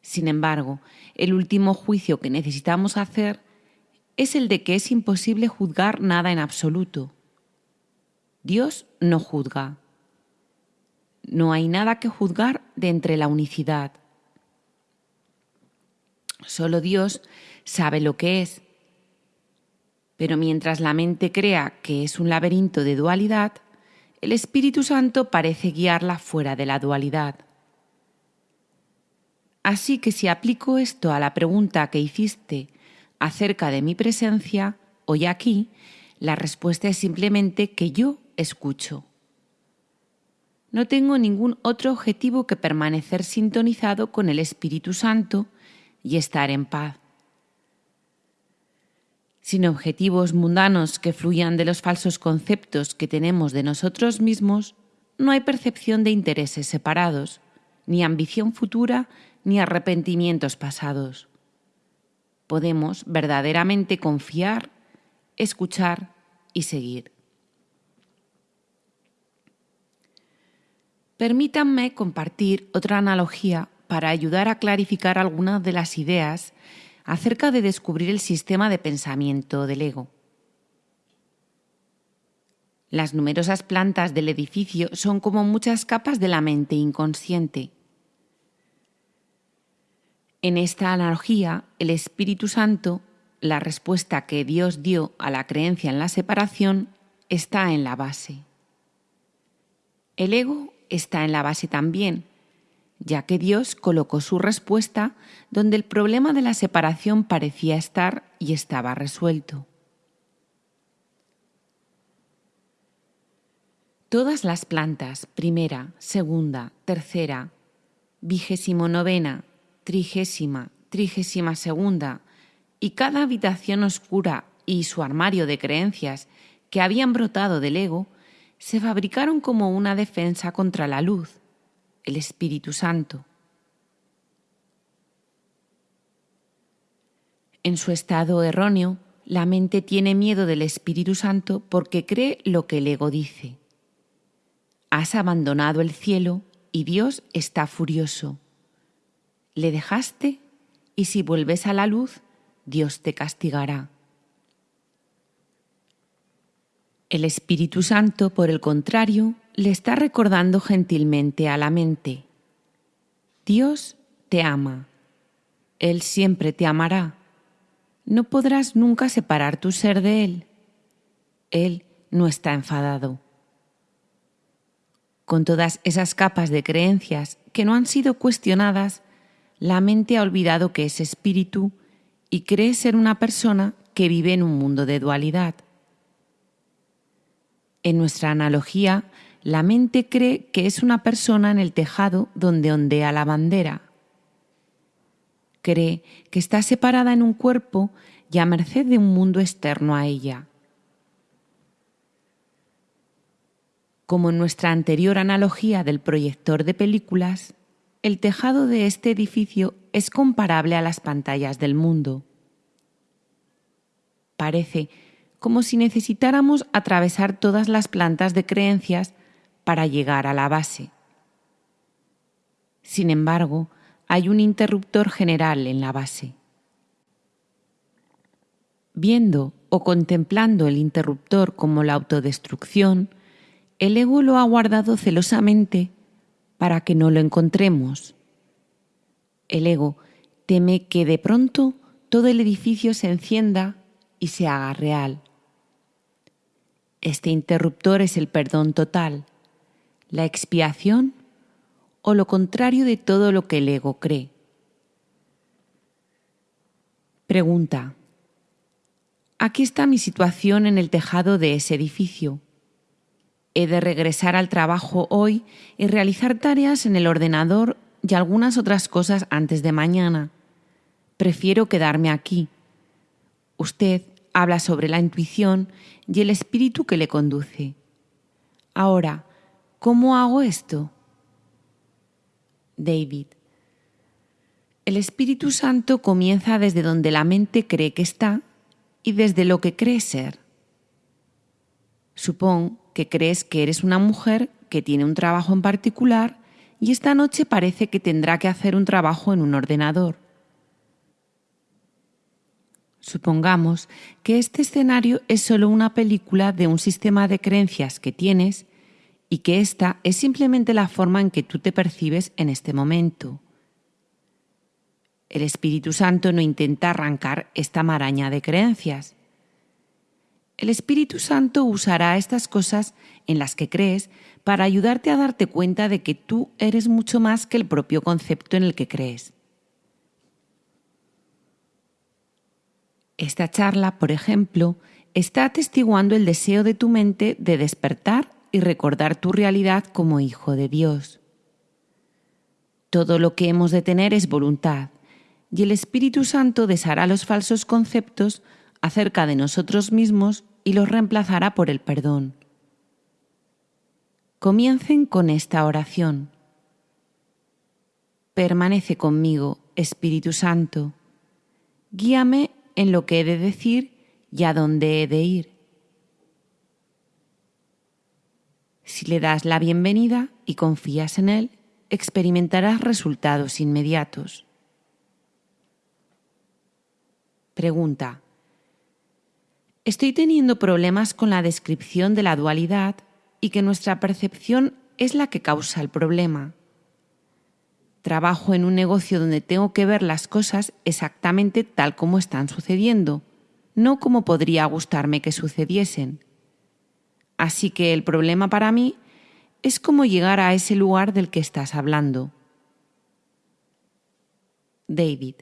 A: Sin embargo, el último juicio que necesitamos hacer es el de que es imposible juzgar nada en absoluto. Dios no juzga. No hay nada que juzgar de entre la unicidad. Solo Dios sabe lo que es pero mientras la mente crea que es un laberinto de dualidad, el Espíritu Santo parece guiarla fuera de la dualidad. Así que si aplico esto a la pregunta que hiciste acerca de mi presencia hoy aquí, la respuesta es simplemente que yo escucho. no tengo ningún otro objetivo que permanecer sintonizado con el Espíritu Santo y estar en paz. Sin objetivos mundanos que fluyan de los falsos conceptos que tenemos de nosotros mismos, no hay percepción de intereses separados, ni ambición futura, ni arrepentimientos pasados. Podemos verdaderamente confiar, escuchar y seguir. Permítanme compartir otra analogía para ayudar a clarificar algunas de las ideas acerca de descubrir el sistema de pensamiento del ego. Las numerosas plantas del edificio son como muchas capas de la mente inconsciente. En esta analogía, el Espíritu Santo, la respuesta que Dios dio a la creencia en la separación, está en la base. El ego está en la base también, ya que Dios colocó su respuesta donde el problema de la separación parecía estar y estaba resuelto. Todas las plantas, primera, segunda, tercera, vigésimo novena, trigésima, trigésima segunda, y cada habitación oscura y su armario de creencias que habían brotado del ego, se fabricaron como una defensa contra la luz, el Espíritu Santo. En su estado erróneo, la mente tiene miedo del Espíritu Santo porque cree lo que el ego dice. Has abandonado el cielo y Dios está furioso. Le dejaste y si vuelves a la luz, Dios te castigará. El Espíritu Santo, por el contrario, le está recordando gentilmente a la mente, Dios te ama, Él siempre te amará, no podrás nunca separar tu ser de Él, Él no está enfadado. Con todas esas capas de creencias que no han sido cuestionadas, la mente ha olvidado que es espíritu y cree ser una persona que vive en un mundo de dualidad. En nuestra analogía, la mente cree que es una persona en el tejado donde ondea la bandera. Cree que está separada en un cuerpo y a merced de un mundo externo a ella. Como en nuestra anterior analogía del proyector de películas, el tejado de este edificio es comparable a las pantallas del mundo. Parece como si necesitáramos atravesar todas las plantas de creencias para llegar a la base. Sin embargo, hay un interruptor general en la base. Viendo o contemplando el interruptor como la autodestrucción, el ego lo ha guardado celosamente para que no lo encontremos. El ego teme que de pronto todo el edificio se encienda y se haga real. Este interruptor es el perdón total, la expiación o lo contrario de todo lo que el ego cree. Pregunta. Aquí está mi situación en el tejado de ese edificio. He de regresar al trabajo hoy y realizar tareas en el ordenador y algunas otras cosas antes de mañana. Prefiero quedarme aquí. Usted habla sobre la intuición y el espíritu que le conduce. Ahora, ¿cómo hago esto? David. El Espíritu Santo comienza desde donde la mente cree que está y desde lo que cree ser. Supón que crees que eres una mujer que tiene un trabajo en particular y esta noche parece que tendrá que hacer un trabajo en un ordenador. Supongamos que este escenario es solo una película de un sistema de creencias que tienes y que esta es simplemente la forma en que tú te percibes en este momento. El Espíritu Santo no intenta arrancar esta maraña de creencias. El Espíritu Santo usará estas cosas en las que crees para ayudarte a darte cuenta de que tú eres mucho más que el propio concepto en el que crees. Esta charla, por ejemplo, está atestiguando el deseo de tu mente de despertar y recordar tu realidad como hijo de Dios. Todo lo que hemos de tener es voluntad, y el Espíritu Santo deshará los falsos conceptos acerca de nosotros mismos y los reemplazará por el perdón. Comiencen con esta oración. Permanece conmigo, Espíritu Santo. Guíame en lo que he de decir y a dónde he de ir. Si le das la bienvenida y confías en Él, experimentarás resultados inmediatos. Pregunta. Estoy teniendo problemas con la descripción de la dualidad y que nuestra percepción es la que causa el problema. Trabajo en un negocio donde tengo que ver las cosas exactamente tal como están sucediendo, no como podría gustarme que sucediesen. Así que el problema para mí es cómo llegar a ese lugar del que estás hablando. David.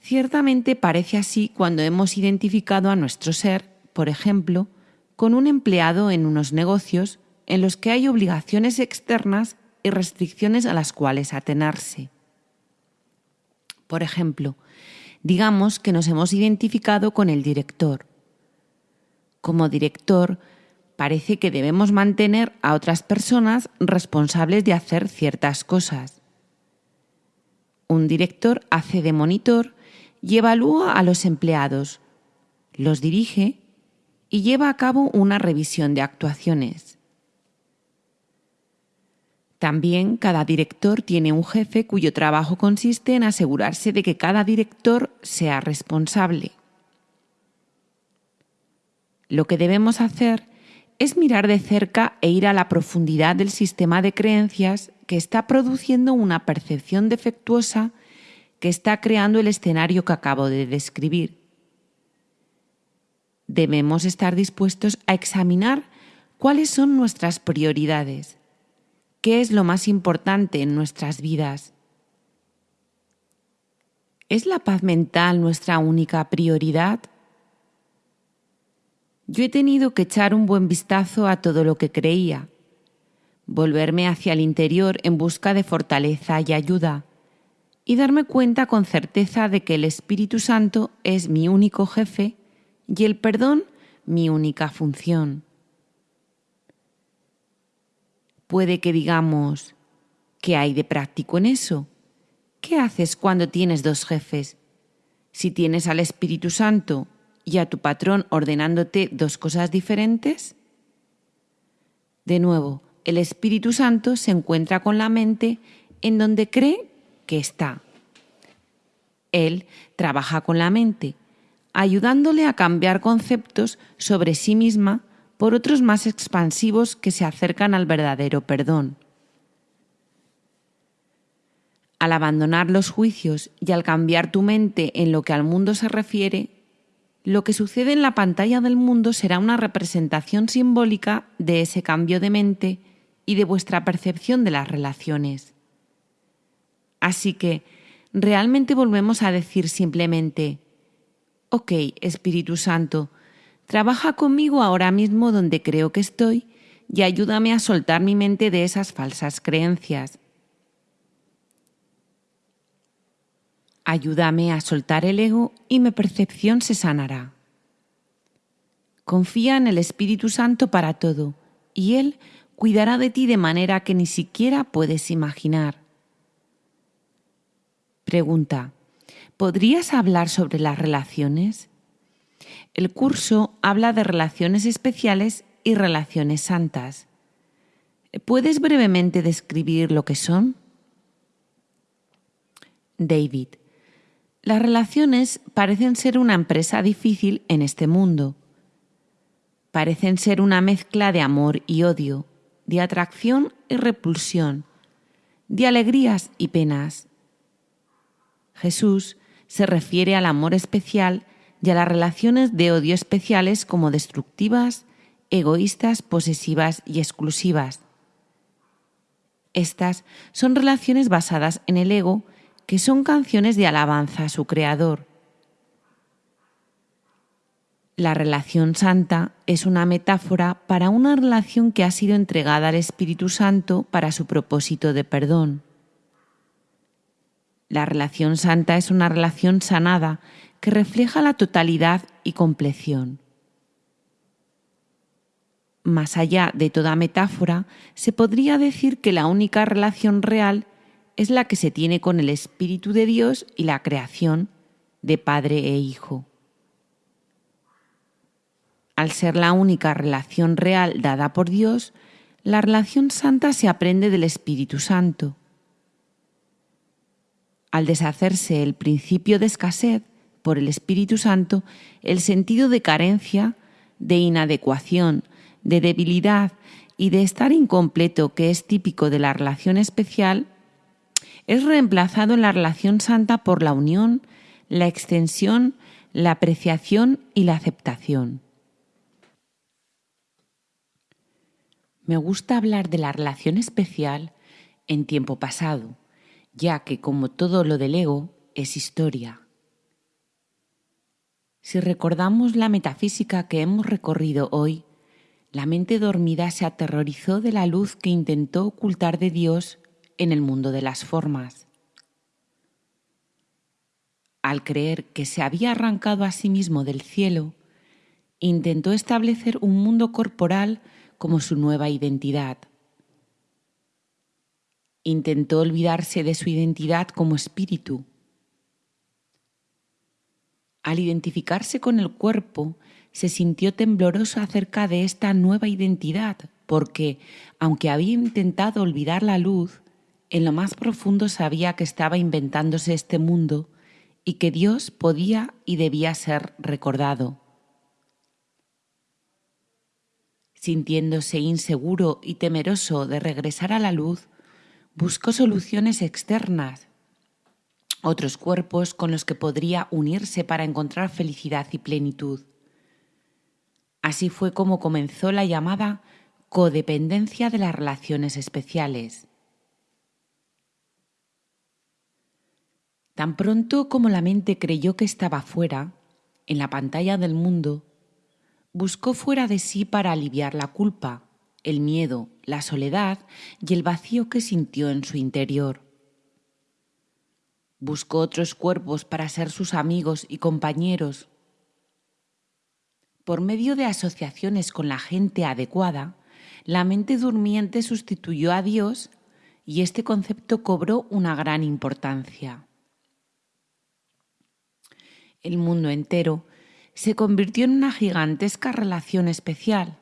A: Ciertamente parece así cuando hemos identificado a nuestro ser, por ejemplo, con un empleado en unos negocios en los que hay obligaciones externas y restricciones a las cuales atenerse. Por ejemplo, digamos que nos hemos identificado con el director. Como director, parece que debemos mantener a otras personas responsables de hacer ciertas cosas. Un director hace de monitor y evalúa a los empleados, los dirige y lleva a cabo una revisión de actuaciones. También cada director tiene un jefe cuyo trabajo consiste en asegurarse de que cada director sea responsable. Lo que debemos hacer es mirar de cerca e ir a la profundidad del sistema de creencias que está produciendo una percepción defectuosa que está creando el escenario que acabo de describir debemos estar dispuestos a examinar cuáles son nuestras prioridades, qué es lo más importante en nuestras vidas. ¿Es la paz mental nuestra única prioridad? Yo he tenido que echar un buen vistazo a todo lo que creía, volverme hacia el interior en busca de fortaleza y ayuda, y darme cuenta con certeza de que el Espíritu Santo es mi único jefe y el perdón mi única función. Puede que digamos, ¿qué hay de práctico en eso? ¿Qué haces cuando tienes dos jefes? Si tienes al Espíritu Santo y a tu patrón ordenándote dos cosas diferentes? De nuevo, el Espíritu Santo se encuentra con la mente en donde cree que está. Él trabaja con la mente ayudándole a cambiar conceptos sobre sí misma por otros más expansivos que se acercan al verdadero perdón. Al abandonar los juicios y al cambiar tu mente en lo que al mundo se refiere, lo que sucede en la pantalla del mundo será una representación simbólica de ese cambio de mente y de vuestra percepción de las relaciones. Así que, realmente volvemos a decir simplemente, Ok, Espíritu Santo, trabaja conmigo ahora mismo donde creo que estoy y ayúdame a soltar mi mente de esas falsas creencias. Ayúdame a soltar el ego y mi percepción se sanará. Confía en el Espíritu Santo para todo y Él cuidará de ti de manera que ni siquiera puedes imaginar. Pregunta. ¿Podrías hablar sobre las relaciones? El curso habla de relaciones especiales y relaciones santas. ¿Puedes brevemente describir lo que son? David. Las relaciones parecen ser una empresa difícil en este mundo. Parecen ser una mezcla de amor y odio, de atracción y repulsión, de alegrías y penas. Jesús se refiere al amor especial y a las relaciones de odio especiales como destructivas, egoístas, posesivas y exclusivas. Estas son relaciones basadas en el ego que son canciones de alabanza a su creador. La relación santa es una metáfora para una relación que ha sido entregada al Espíritu Santo para su propósito de perdón. La relación santa es una relación sanada que refleja la totalidad y compleción. Más allá de toda metáfora, se podría decir que la única relación real es la que se tiene con el Espíritu de Dios y la creación de Padre e Hijo al ser la única relación real dada por Dios, la relación santa se aprende del Espíritu Santo. Al deshacerse el principio de escasez por el Espíritu Santo, el sentido de carencia, de inadecuación, de debilidad y de estar incompleto que es típico de la relación especial, es reemplazado en la relación santa por la unión, la extensión, la apreciación y la aceptación. Me gusta hablar de la relación especial en tiempo pasado, ya que como todo lo del ego es historia. Si recordamos la metafísica que hemos recorrido hoy, la mente dormida se aterrorizó de la luz que intentó ocultar de Dios en el mundo de las formas. Al creer que se había arrancado a sí mismo del cielo, intentó establecer un mundo corporal como su nueva identidad. Intentó olvidarse de su identidad como espíritu. Al identificarse con el cuerpo, se sintió tembloroso acerca de esta nueva identidad, porque, aunque había intentado olvidar la luz, en lo más profundo sabía que estaba inventándose este mundo y que Dios podía y debía ser recordado. Sintiéndose inseguro y temeroso de regresar a la luz, buscó soluciones externas, otros cuerpos con los que podría unirse para encontrar felicidad y plenitud. Así fue como comenzó la llamada codependencia de las relaciones especiales. Tan pronto como la mente creyó que estaba fuera, en la pantalla del mundo, buscó fuera de sí para aliviar la culpa, el miedo, la soledad y el vacío que sintió en su interior. Buscó otros cuerpos para ser sus amigos y compañeros. Por medio de asociaciones con la gente adecuada, la mente durmiente sustituyó a Dios y este concepto cobró una gran importancia. El mundo entero se convirtió en una gigantesca relación especial,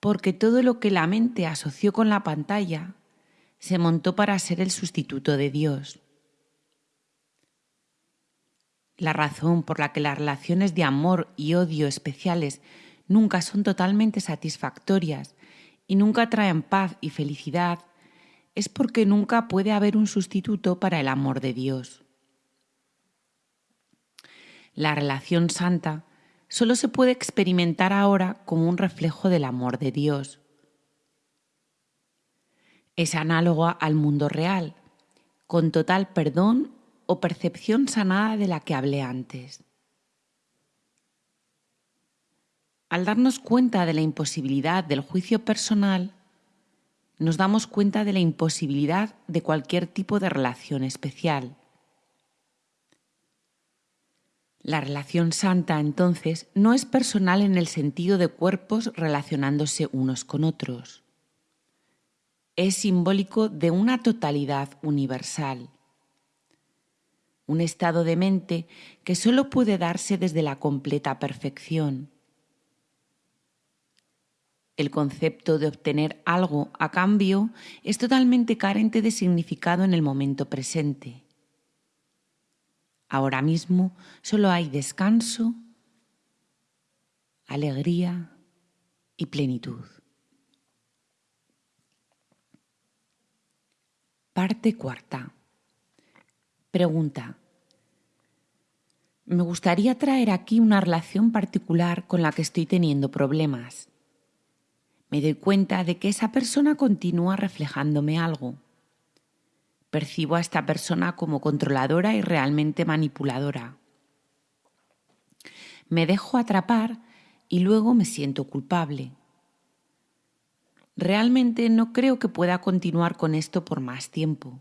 A: porque todo lo que la mente asoció con la pantalla se montó para ser el sustituto de Dios. La razón por la que las relaciones de amor y odio especiales nunca son totalmente satisfactorias y nunca traen paz y felicidad es porque nunca puede haber un sustituto para el amor de Dios. La relación santa solo se puede experimentar ahora como un reflejo del amor de Dios. Es análoga al mundo real, con total perdón o percepción sanada de la que hablé antes. Al darnos cuenta de la imposibilidad del juicio personal, nos damos cuenta de la imposibilidad de cualquier tipo de relación especial. La relación santa, entonces, no es personal en el sentido de cuerpos relacionándose unos con otros. Es simbólico de una totalidad universal. Un estado de mente que solo puede darse desde la completa perfección. El concepto de obtener algo a cambio es totalmente carente de significado en el momento presente. Ahora mismo solo hay descanso, alegría y plenitud. Parte cuarta. Pregunta. Me gustaría traer aquí una relación particular con la que estoy teniendo problemas. Me doy cuenta de que esa persona continúa reflejándome algo percibo a esta persona como controladora y realmente manipuladora. Me dejo atrapar y luego me siento culpable. Realmente no creo que pueda continuar con esto por más tiempo.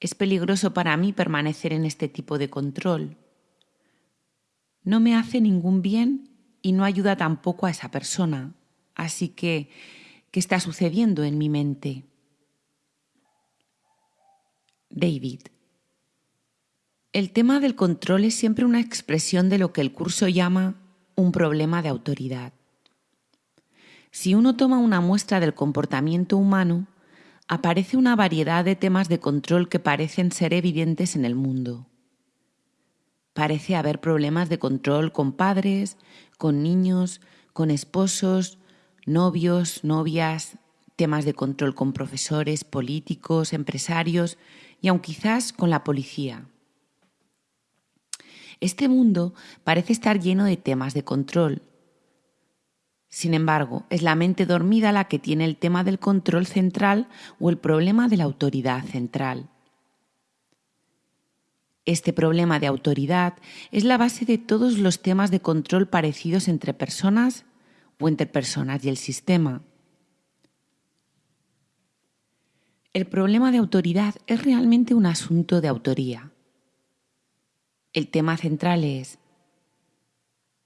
A: Es peligroso para mí permanecer en este tipo de control. No me hace ningún bien y no ayuda tampoco a esa persona. Así que, ¿qué está sucediendo en mi mente? David. El tema del control es siempre una expresión de lo que el curso llama un problema de autoridad. Si uno toma una muestra del comportamiento humano, aparece una variedad de temas de control que parecen ser evidentes en el mundo. Parece haber problemas de control con padres, con niños, con esposos, novios, novias, temas de control con profesores, políticos, empresarios y aun quizás con la policía. Este mundo parece estar lleno de temas de control. Sin embargo, es la mente dormida la que tiene el tema del control central o el problema de la autoridad central. Este problema de autoridad es la base de todos los temas de control parecidos entre personas o entre personas y el sistema. El problema de autoridad es realmente un asunto de autoría. El tema central es,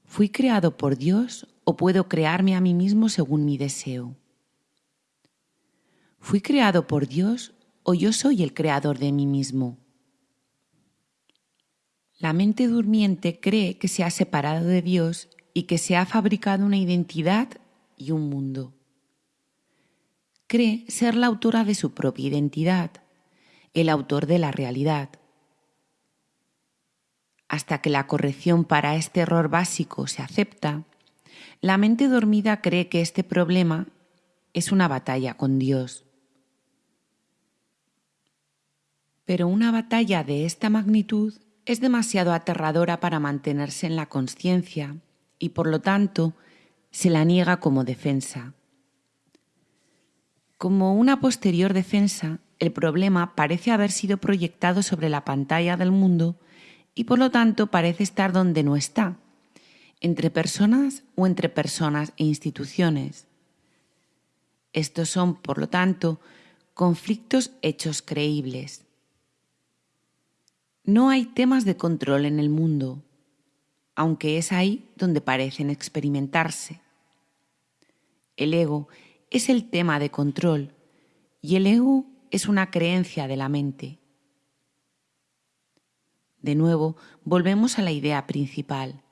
A: ¿fui creado por Dios o puedo crearme a mí mismo según mi deseo? ¿Fui creado por Dios o yo soy el creador de mí mismo? La mente durmiente cree que se ha separado de Dios y que se ha fabricado una identidad y un mundo. Cree ser la autora de su propia identidad, el autor de la realidad hasta que la corrección para este error básico se acepta, la mente dormida cree que este problema es una batalla con Dios. Pero una batalla de esta magnitud es demasiado aterradora para mantenerse en la conciencia y por lo tanto se la niega como defensa. Como una posterior defensa, el problema parece haber sido proyectado sobre la pantalla del mundo y por lo tanto parece estar donde no está, entre personas o entre personas e instituciones. Estos son, por lo tanto, conflictos hechos creíbles. No hay temas de control en el mundo, aunque es ahí donde parecen experimentarse. El ego es el tema de control y el ego es una creencia de la mente. De nuevo, volvemos a la idea principal.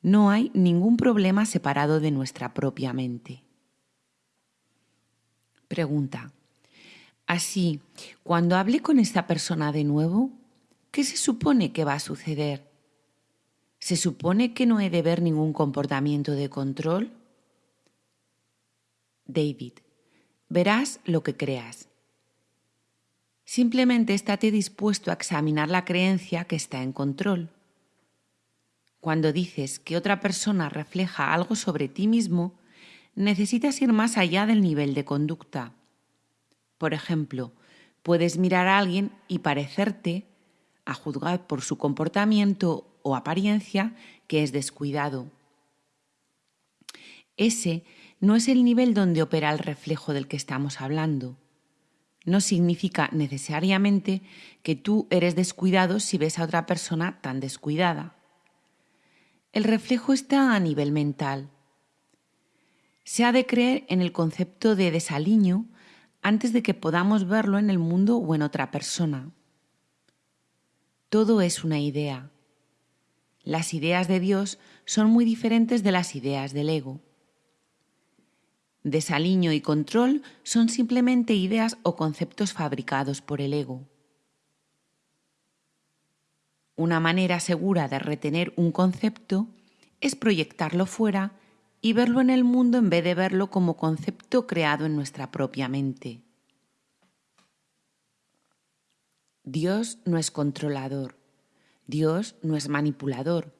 A: No hay ningún problema separado de nuestra propia mente. Pregunta. Así, cuando hable con esta persona de nuevo, ¿qué se supone que va a suceder? ¿Se supone que no he de ver ningún comportamiento de control? David, verás lo que creas. Simplemente estate dispuesto a examinar la creencia que está en control. Cuando dices que otra persona refleja algo sobre ti mismo, necesitas ir más allá del nivel de conducta. Por ejemplo, puedes mirar a alguien y parecerte, a juzgar por su comportamiento o apariencia, que es descuidado. Ese no es el nivel donde opera el reflejo del que estamos hablando no significa necesariamente que tú eres descuidado si ves a otra persona tan descuidada. El reflejo está a nivel mental. Se ha de creer en el concepto de desaliño antes de que podamos verlo en el mundo o en otra persona. Todo es una idea. Las ideas de Dios son muy diferentes de las ideas del ego. Desaliño y control son simplemente ideas o conceptos fabricados por el ego. Una manera segura de retener un concepto es proyectarlo fuera y verlo en el mundo en vez de verlo como concepto creado en nuestra propia mente. Dios no es controlador, Dios no es manipulador.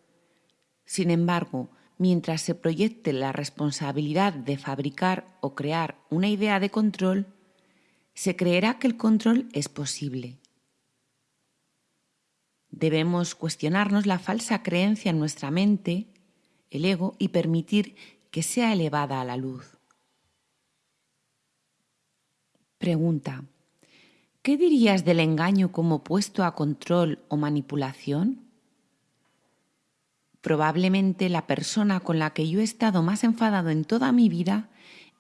A: Sin embargo, mientras se proyecte la responsabilidad de fabricar o crear una idea de control, se creerá que el control es posible. Debemos cuestionarnos la falsa creencia en nuestra mente, el ego, y permitir que sea elevada a la luz. Pregunta. ¿Qué dirías del engaño como puesto a control o manipulación? Probablemente la persona con la que yo he estado más enfadado en toda mi vida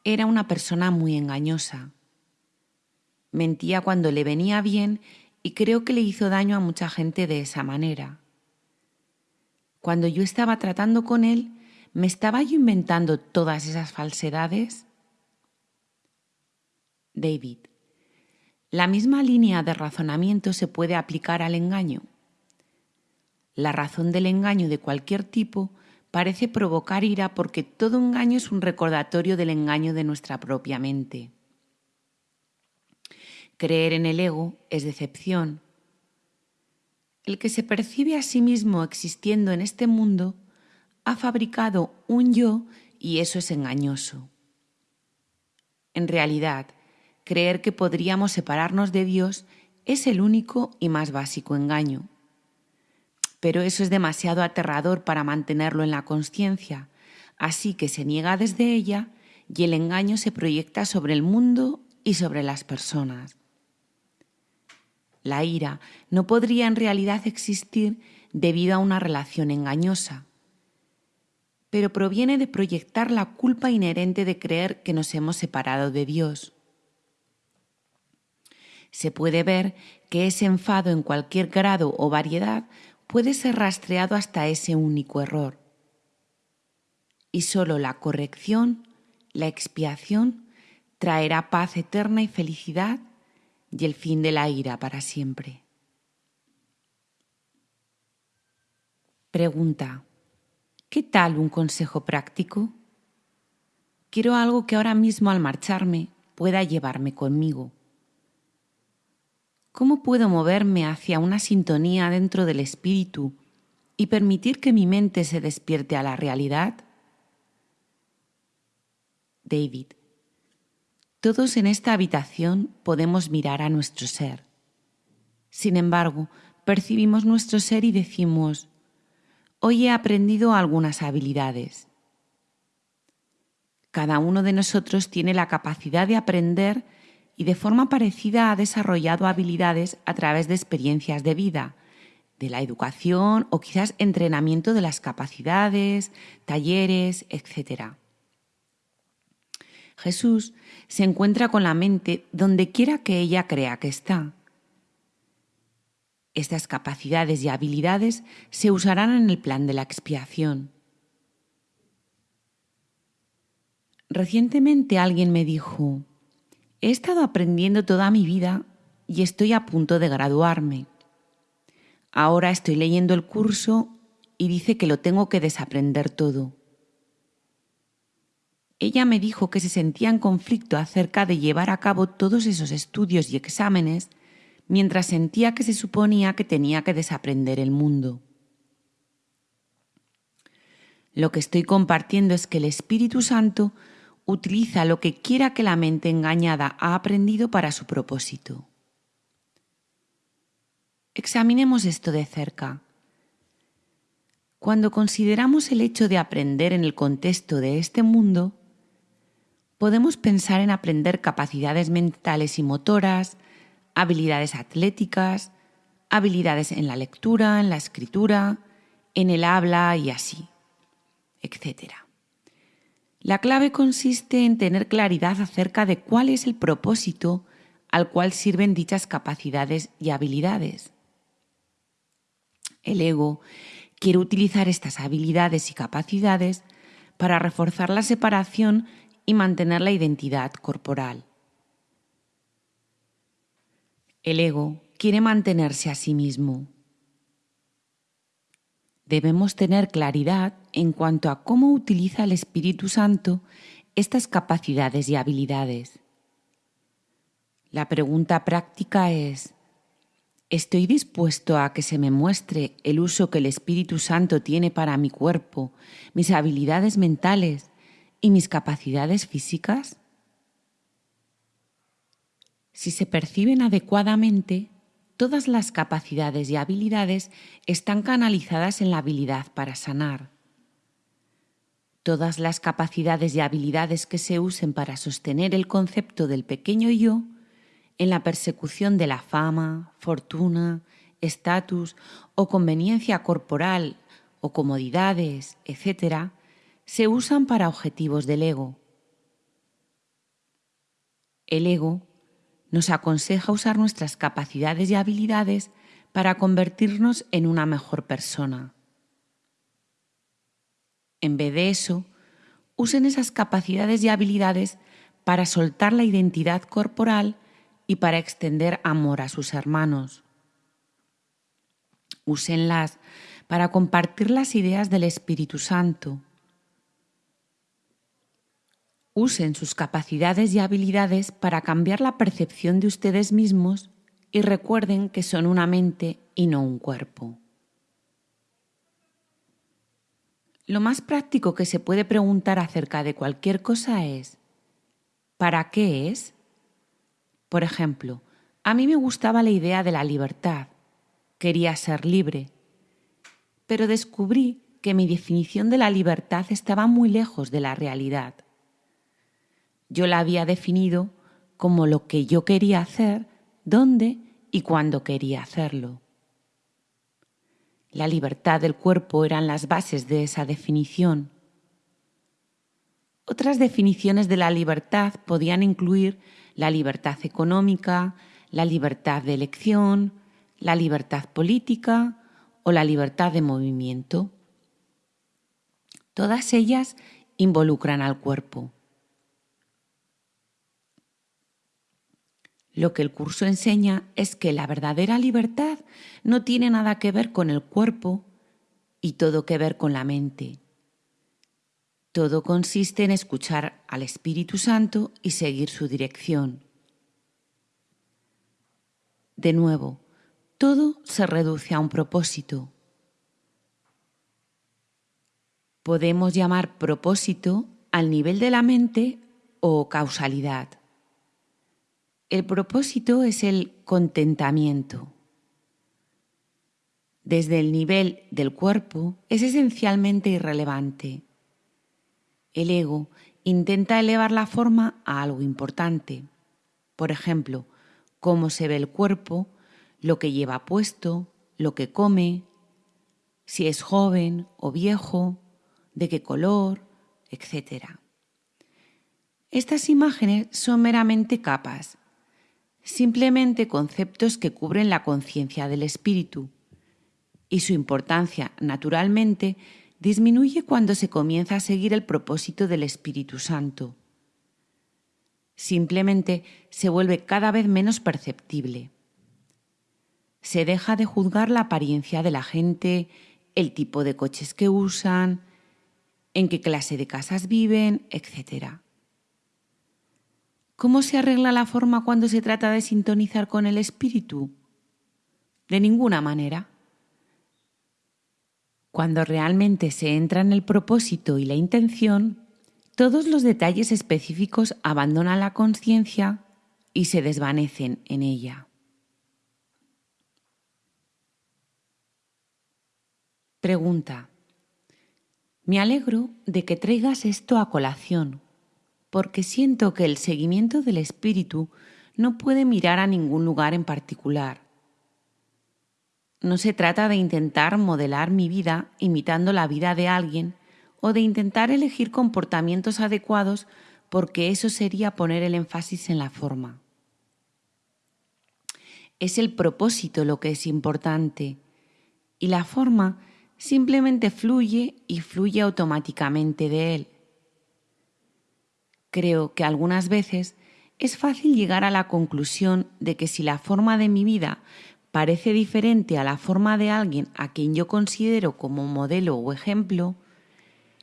A: era una persona muy engañosa. Mentía cuando le venía bien y creo que le hizo daño a mucha gente de esa manera. Cuando yo estaba tratando con él, ¿me estaba yo inventando todas esas falsedades? David. La misma línea de razonamiento se puede aplicar al engaño. La razón del engaño de cualquier tipo parece provocar ira porque todo engaño es un recordatorio del engaño de nuestra propia mente. Creer en el ego es decepción. El que se percibe a sí mismo existiendo en este mundo ha fabricado un yo y eso es engañoso. En realidad, creer que podríamos separarnos de Dios es el único y más básico engaño. Pero eso es demasiado aterrador para mantenerlo en la conciencia, así que se niega desde ella y el engaño se proyecta sobre el mundo y sobre las personas. La ira no podría en realidad existir debido a una relación engañosa, pero proviene de proyectar la culpa inherente de creer que nos hemos separado de Dios se puede ver que ese enfado en cualquier grado o variedad puede ser rastreado hasta ese único error. Y solo la corrección, la expiación, traerá paz eterna y felicidad y el fin de la ira para siempre. Pregunta. ¿Qué tal un consejo práctico? Quiero algo que ahora mismo al marcharme pueda llevarme conmigo. ¿Cómo puedo moverme hacia una sintonía dentro del espíritu y permitir que mi mente se despierte a la realidad? David, todos en esta habitación podemos mirar a nuestro ser. Sin embargo, percibimos nuestro ser y decimos, hoy he aprendido algunas habilidades. Cada uno de nosotros tiene la capacidad de aprender y de forma parecida ha desarrollado habilidades a través de experiencias de vida, de la educación o quizás entrenamiento de las capacidades, talleres, etc. Jesús se encuentra con la mente donde quiera que ella crea que está. Estas capacidades y habilidades se usarán en el plan de la expiación. Recientemente alguien me dijo, He estado aprendiendo toda mi vida y estoy a punto de graduarme. Ahora estoy leyendo el curso y dice que lo tengo que desaprender todo. Ella me dijo que se sentía en conflicto acerca de llevar a cabo todos esos estudios y exámenes mientras sentía que se suponía que tenía que desaprender el mundo. Lo que estoy compartiendo es que el Espíritu Santo utiliza lo que quiera que la mente engañada ha aprendido para su propósito. Examinemos esto de cerca. Cuando consideramos el hecho de aprender en el contexto de este mundo, podemos pensar en aprender capacidades mentales y motoras, habilidades atléticas, habilidades en la lectura, en la escritura, en el habla y así, etcétera. La clave consiste en tener claridad acerca de cuál es el propósito al cual sirven dichas capacidades y habilidades. El ego quiere utilizar estas habilidades y capacidades para reforzar la separación y mantener la identidad corporal. El ego quiere mantenerse a sí mismo debemos tener claridad en cuanto a cómo utiliza el Espíritu Santo estas capacidades y habilidades. La pregunta práctica es, ¿estoy dispuesto a que se me muestre el uso que el Espíritu Santo tiene para mi cuerpo, mis habilidades mentales y mis capacidades físicas? Si se perciben adecuadamente, todas las capacidades y habilidades están canalizadas en la habilidad para sanar. Todas las capacidades y habilidades que se usen para sostener el concepto del pequeño yo en la persecución de la fama, fortuna, estatus o conveniencia corporal o comodidades, etc., se usan para objetivos del ego. El ego nos aconseja usar nuestras capacidades y habilidades para convertirnos en una mejor persona. En vez de eso, usen esas capacidades y habilidades para soltar la identidad corporal y para extender amor a sus hermanos. Úsenlas para compartir las ideas del Espíritu Santo. Usen sus capacidades y habilidades para cambiar la percepción de ustedes mismos y recuerden que son una mente y no un cuerpo. Lo más práctico que se puede preguntar acerca de cualquier cosa es ¿para qué es? Por ejemplo, a mí me gustaba la idea de la libertad. Quería ser libre. Pero descubrí que mi definición de la libertad estaba muy lejos de la realidad. Yo la había definido como lo que yo quería hacer, dónde y cuándo quería hacerlo. La libertad del cuerpo eran las bases de esa definición. Otras definiciones de la libertad podían incluir la libertad económica, la libertad de elección, la libertad política o la libertad de movimiento. Todas ellas involucran al cuerpo. Lo que el curso enseña es que la verdadera libertad no tiene nada que ver con el cuerpo y todo que ver con la mente. Todo consiste en escuchar al Espíritu Santo y seguir su dirección. De nuevo, todo se reduce a un propósito. Podemos llamar propósito al nivel de la mente o causalidad. El propósito es el contentamiento. Desde el nivel del cuerpo es esencialmente irrelevante el ego intenta elevar la forma a algo importante. Por ejemplo, cómo se ve el cuerpo, lo que lleva puesto, lo que come, si es joven o viejo, de qué color, etc. Estas imágenes son meramente capas, simplemente conceptos que cubren la conciencia del espíritu, y su importancia, naturalmente, disminuye cuando se comienza a seguir el propósito del Espíritu Santo. Simplemente se vuelve cada vez menos perceptible. Se deja de juzgar la apariencia de la gente, el tipo de coches que usan, en qué clase de casas viven, etc. ¿Cómo se arregla la forma cuando se trata de sintonizar con el espíritu? De ninguna manera. Cuando realmente se entra en el propósito y la intención, todos los detalles específicos abandonan la conciencia y se desvanecen en ella. Pregunta. Me alegro de que traigas esto a colación, porque siento que el seguimiento del espíritu no puede mirar a ningún lugar en particular. No se trata de intentar modelar mi vida imitando la vida de alguien o de intentar elegir comportamientos adecuados porque eso sería poner el énfasis en la forma. Es el propósito lo que es importante y la forma simplemente fluye y fluye automáticamente de él. Creo que algunas veces es fácil llegar a la conclusión de que si la forma de mi vida parece diferente a la forma de alguien a quien yo considero como modelo o ejemplo,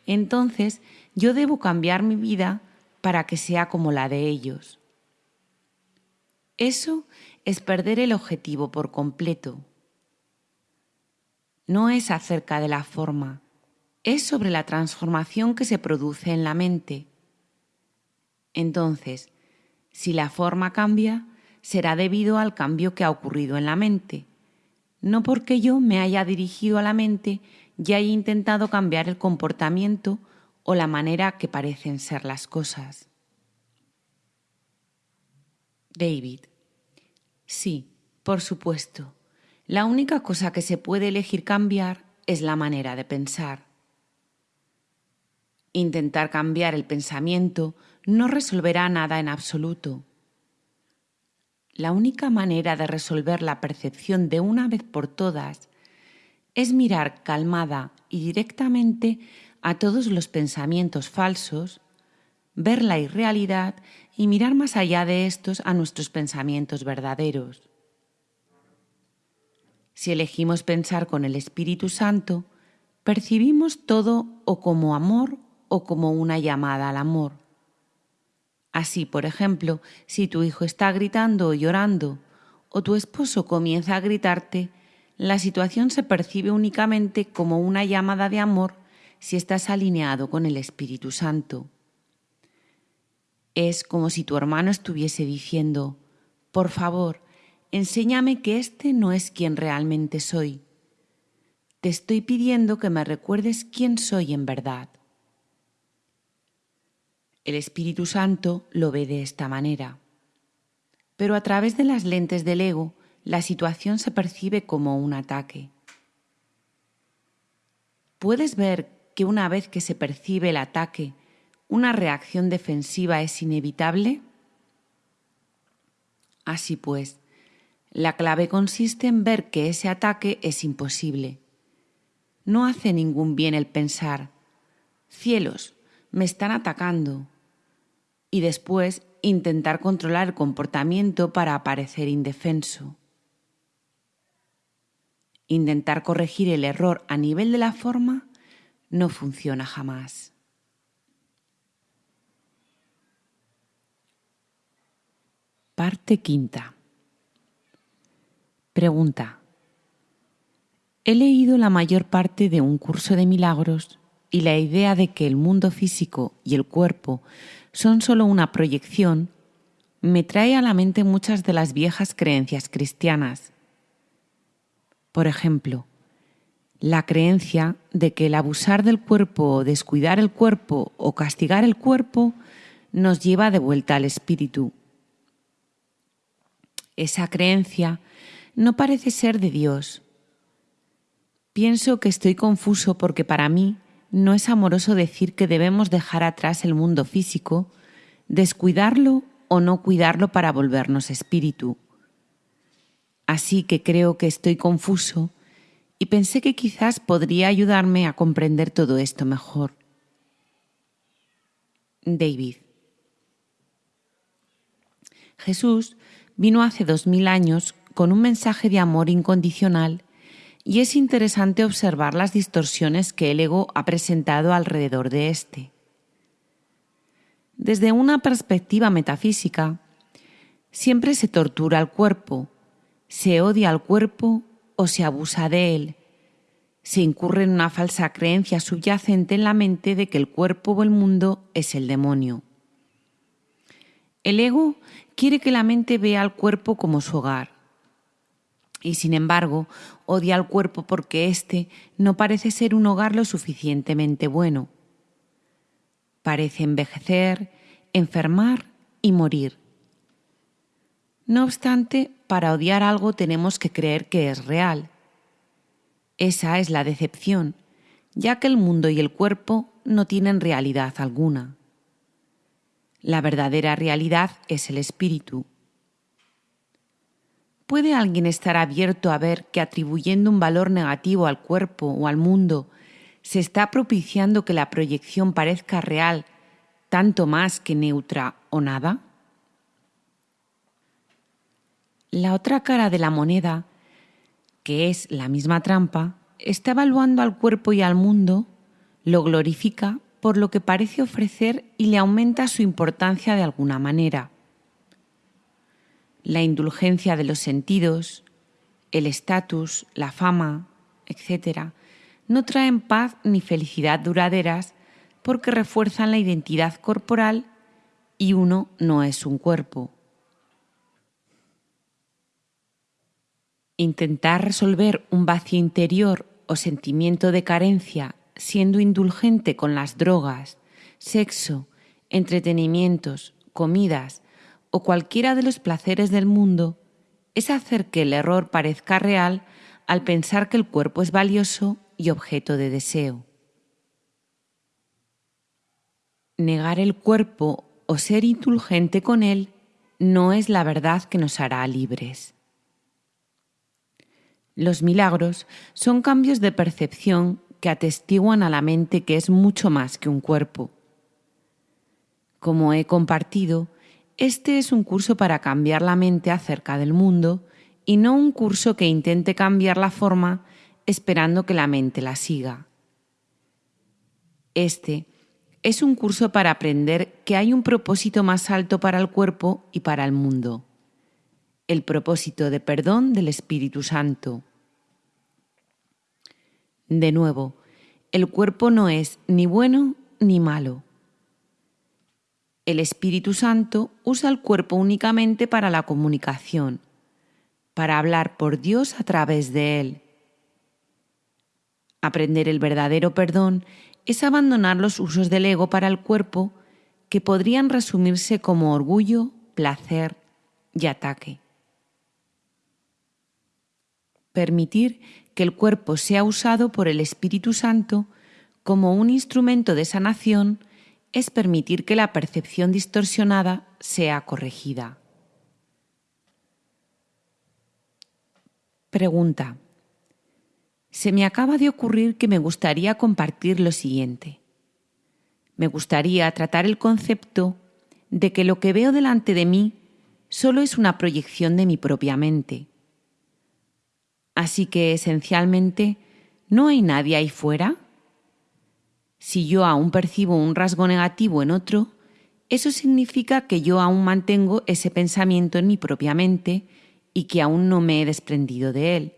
A: entonces yo debo cambiar mi vida para que sea como la de ellos. Eso es perder el objetivo por completo. No es acerca de la forma, es sobre la transformación que se produce en la mente. Entonces, si la forma cambia, será debido al cambio que ha ocurrido en la mente, no porque yo me haya dirigido a la mente y haya intentado cambiar el comportamiento o la manera que parecen ser las cosas. David. Sí, por supuesto. La única cosa que se puede elegir cambiar es la manera de pensar. Intentar cambiar el pensamiento no resolverá nada en absoluto. La única manera de resolver la percepción de una vez por todas es mirar calmada y directamente a todos los pensamientos falsos, ver la irrealidad y mirar más allá de estos a nuestros pensamientos verdaderos. Si elegimos pensar con el Espíritu Santo, percibimos todo o como amor o como una llamada al amor. Así, por ejemplo, si tu hijo está gritando o llorando, o tu esposo comienza a gritarte, la situación se percibe únicamente como una llamada de amor si estás alineado con el Espíritu Santo. Es como si tu hermano estuviese diciendo, por favor, enséñame que este no es quien realmente soy. Te estoy pidiendo que me recuerdes quién soy en verdad. El Espíritu Santo lo ve de esta manera. Pero a través de las lentes del ego, la situación se percibe como un ataque. ¿Puedes ver que una vez que se percibe el ataque, una reacción defensiva es inevitable? Así pues, la clave consiste en ver que ese ataque es imposible. No hace ningún bien el pensar, cielos, me están atacando, y después intentar controlar el comportamiento para aparecer indefenso. Intentar corregir el error a nivel de la forma no funciona jamás. Parte quinta. Pregunta. He leído la mayor parte de un curso de milagros y la idea de que el mundo físico y el cuerpo son solo una proyección, me trae a la mente muchas de las viejas creencias cristianas. Por ejemplo, la creencia de que el abusar del cuerpo descuidar el cuerpo o castigar el cuerpo nos lleva de vuelta al espíritu. Esa creencia no parece ser de Dios. Pienso que estoy confuso porque para mí no es amoroso decir que debemos dejar atrás el mundo físico, descuidarlo o no cuidarlo para volvernos espíritu. Así que creo que estoy confuso y pensé que quizás podría ayudarme a comprender todo esto mejor. David. Jesús vino hace dos mil años con un mensaje de amor incondicional y es interesante observar las distorsiones que el ego ha presentado alrededor de éste. Desde una perspectiva metafísica, siempre se tortura al cuerpo, se odia al cuerpo o se abusa de él, se incurre en una falsa creencia subyacente en la mente de que el cuerpo o el mundo es el demonio. El ego quiere que la mente vea al cuerpo como su hogar, y sin embargo odia al cuerpo porque éste no parece ser un hogar lo suficientemente bueno. Parece envejecer, enfermar y morir. No obstante, para odiar algo tenemos que creer que es real. Esa es la decepción, ya que el mundo y el cuerpo no tienen realidad alguna. La verdadera realidad es el espíritu. ¿Puede alguien estar abierto a ver que atribuyendo un valor negativo al cuerpo o al mundo se está propiciando que la proyección parezca real tanto más que neutra o nada? La otra cara de la moneda, que es la misma trampa, está evaluando al cuerpo y al mundo, lo glorifica por lo que parece ofrecer y le aumenta su importancia de alguna manera la indulgencia de los sentidos, el estatus, la fama, etc., no traen paz ni felicidad duraderas porque refuerzan la identidad corporal y uno no es un cuerpo. Intentar resolver un vacío interior o sentimiento de carencia siendo indulgente con las drogas, sexo, entretenimientos, comidas o cualquiera de los placeres del mundo es hacer que el error parezca real al pensar que el cuerpo es valioso y objeto de deseo. Negar el cuerpo o ser indulgente con él no es la verdad que nos hará libres. Los milagros son cambios de percepción que atestiguan a la mente que es mucho más que un cuerpo. Como he compartido, este es un curso para cambiar la mente acerca del mundo y no un curso que intente cambiar la forma esperando que la mente la siga. Este es un curso para aprender que hay un propósito más alto para el cuerpo y para el mundo, el propósito de perdón del Espíritu Santo. De nuevo, el cuerpo no es ni bueno ni malo. El Espíritu Santo usa el cuerpo únicamente para la comunicación, para hablar por Dios a través de él. Aprender el verdadero perdón es abandonar los usos del ego para el cuerpo que podrían resumirse como orgullo, placer y ataque. Permitir que el cuerpo sea usado por el Espíritu Santo como un instrumento de sanación es permitir que la percepción distorsionada sea corregida. Pregunta se me acaba de ocurrir que me gustaría compartir lo siguiente. Me gustaría tratar el concepto de que lo que veo delante de mí solo es una proyección de mi propia mente. Así que esencialmente, ¿no hay nadie ahí fuera? Si yo aún percibo un rasgo negativo en otro, eso significa que yo aún mantengo ese pensamiento en mi propia mente y que aún no me he desprendido de él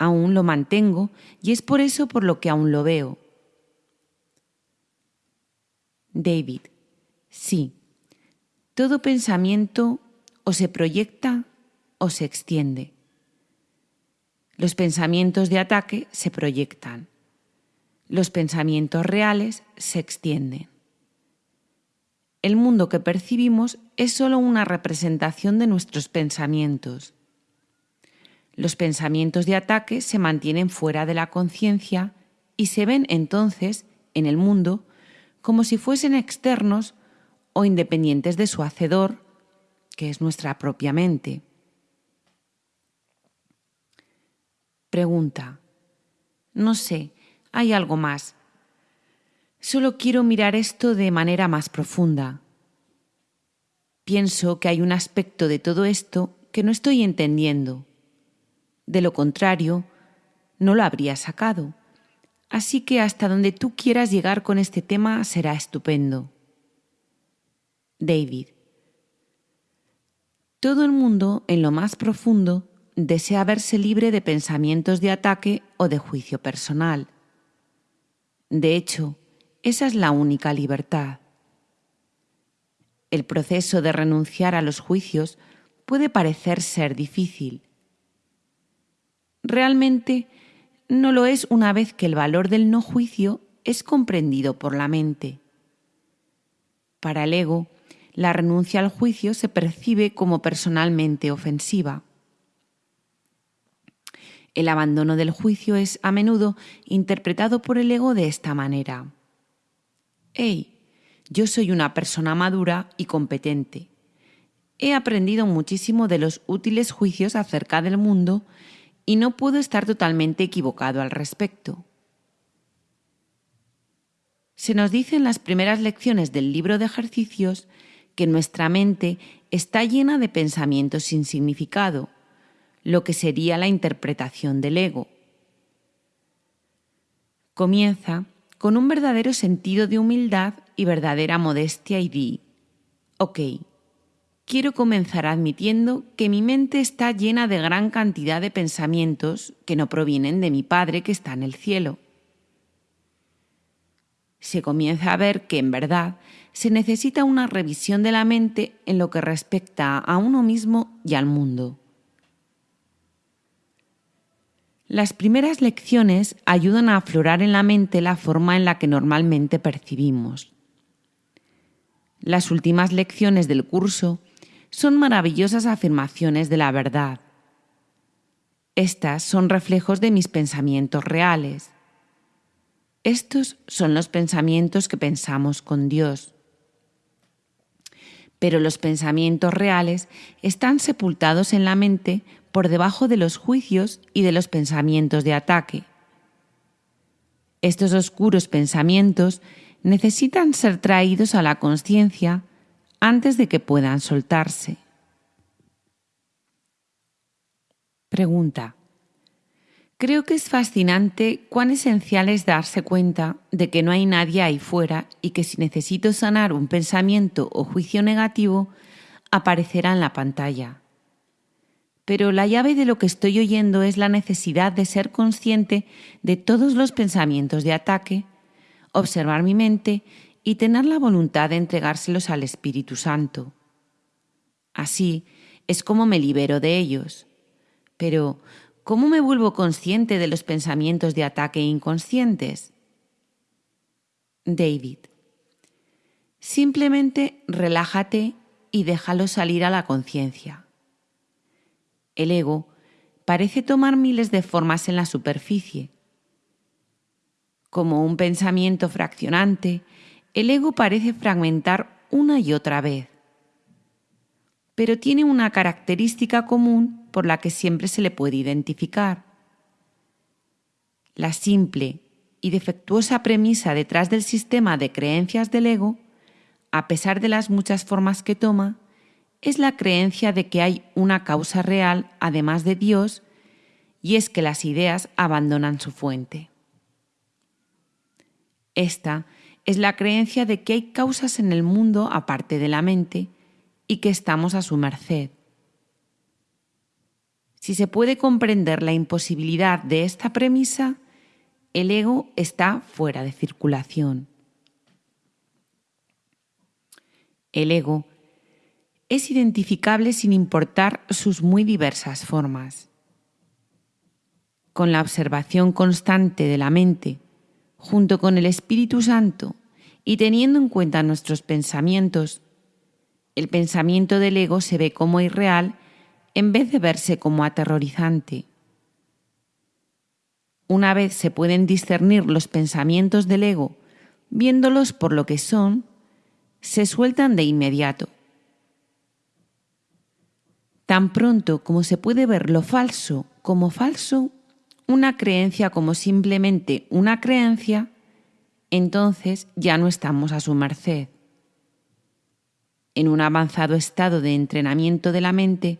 A: aún lo mantengo y es por eso por lo que aún lo veo. David, sí, todo pensamiento o se proyecta o se extiende. Los pensamientos de ataque se proyectan. Los pensamientos reales se extienden. El mundo que percibimos es solo una representación de nuestros pensamientos. Los pensamientos de ataque se mantienen fuera de la conciencia y se ven entonces en el mundo como si fuesen externos o independientes de su hacedor, que es nuestra propia mente. Pregunta. No sé, hay algo más. Solo quiero mirar esto de manera más profunda. Pienso que hay un aspecto de todo esto que no estoy entendiendo de lo contrario, no lo habría sacado. Así que hasta donde tú quieras llegar con este tema será estupendo. David. Todo el mundo, en lo más profundo, desea verse libre de pensamientos de ataque o de juicio personal. De hecho, esa es la única libertad. El proceso de renunciar a los juicios puede parecer ser difícil, realmente no lo es una vez que el valor del no juicio es comprendido por la mente. Para el ego, la renuncia al juicio se percibe como personalmente ofensiva. El abandono del juicio es a menudo interpretado por el ego de esta manera. Hey, yo soy una persona madura y competente. He aprendido muchísimo de los útiles juicios acerca del mundo y no puedo estar totalmente equivocado al respecto. Se nos dice en las primeras lecciones del libro de ejercicios que nuestra mente está llena de pensamientos sin significado, lo que sería la interpretación del ego. Comienza con un verdadero sentido de humildad y verdadera modestia y di, ok, quiero comenzar admitiendo que mi mente está llena de gran cantidad de pensamientos que no provienen de mi Padre que está en el cielo. Se comienza a ver que en verdad se necesita una revisión de la mente en lo que respecta a uno mismo y al mundo. Las primeras lecciones ayudan a aflorar en la mente la forma en la que normalmente percibimos. Las últimas lecciones del curso son maravillosas afirmaciones de la verdad. Estas son reflejos de mis pensamientos reales. Estos son los pensamientos que pensamos con Dios. Pero los pensamientos reales están sepultados en la mente por debajo de los juicios y de los pensamientos de ataque. Estos oscuros pensamientos necesitan ser traídos a la conciencia antes de que puedan soltarse. Pregunta. Creo que es fascinante cuán esencial es darse cuenta de que no hay nadie ahí fuera y que si necesito sanar un pensamiento o juicio negativo, aparecerá en la pantalla. Pero la llave de lo que estoy oyendo es la necesidad de ser consciente de todos los pensamientos de ataque, observar mi mente y tener la voluntad de entregárselos al Espíritu Santo. Así es como me libero de ellos. Pero, ¿cómo me vuelvo consciente de los pensamientos de ataque inconscientes? David. Simplemente relájate y déjalo salir a la conciencia. El ego parece tomar miles de formas en la superficie. Como un pensamiento fraccionante, el ego parece fragmentar una y otra vez. Pero tiene una característica común por la que siempre se le puede identificar. La simple y defectuosa premisa detrás del sistema de creencias del ego, a pesar de las muchas formas que toma, es la creencia de que hay una causa real además de Dios y es que las ideas abandonan su fuente. Esta es la creencia de que hay causas en el mundo aparte de la mente y que estamos a su merced. Si se puede comprender la imposibilidad de esta premisa, el ego está fuera de circulación. El ego es identificable sin importar sus muy diversas formas. Con la observación constante de la mente, junto con el Espíritu Santo y teniendo en cuenta nuestros pensamientos, el pensamiento del ego se ve como irreal en vez de verse como aterrorizante. Una vez se pueden discernir los pensamientos del ego, viéndolos por lo que son, se sueltan de inmediato. Tan pronto como se puede ver lo falso como falso, una creencia como simplemente una creencia, entonces ya no estamos a su merced. En un avanzado estado de entrenamiento de la mente,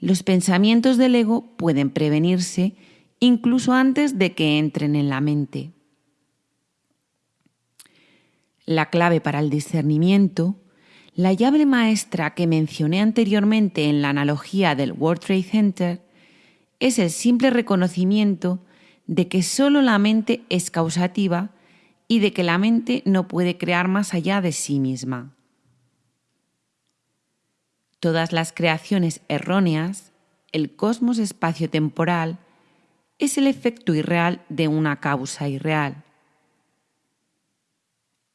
A: los pensamientos del ego pueden prevenirse incluso antes de que entren en la mente. La clave para el discernimiento, la llave maestra que mencioné anteriormente en la analogía del World Trade Center, es el simple reconocimiento de que solo la mente es causativa y de que la mente no puede crear más allá de sí misma. Todas las creaciones erróneas, el cosmos espacio-temporal, es el efecto irreal de una causa irreal.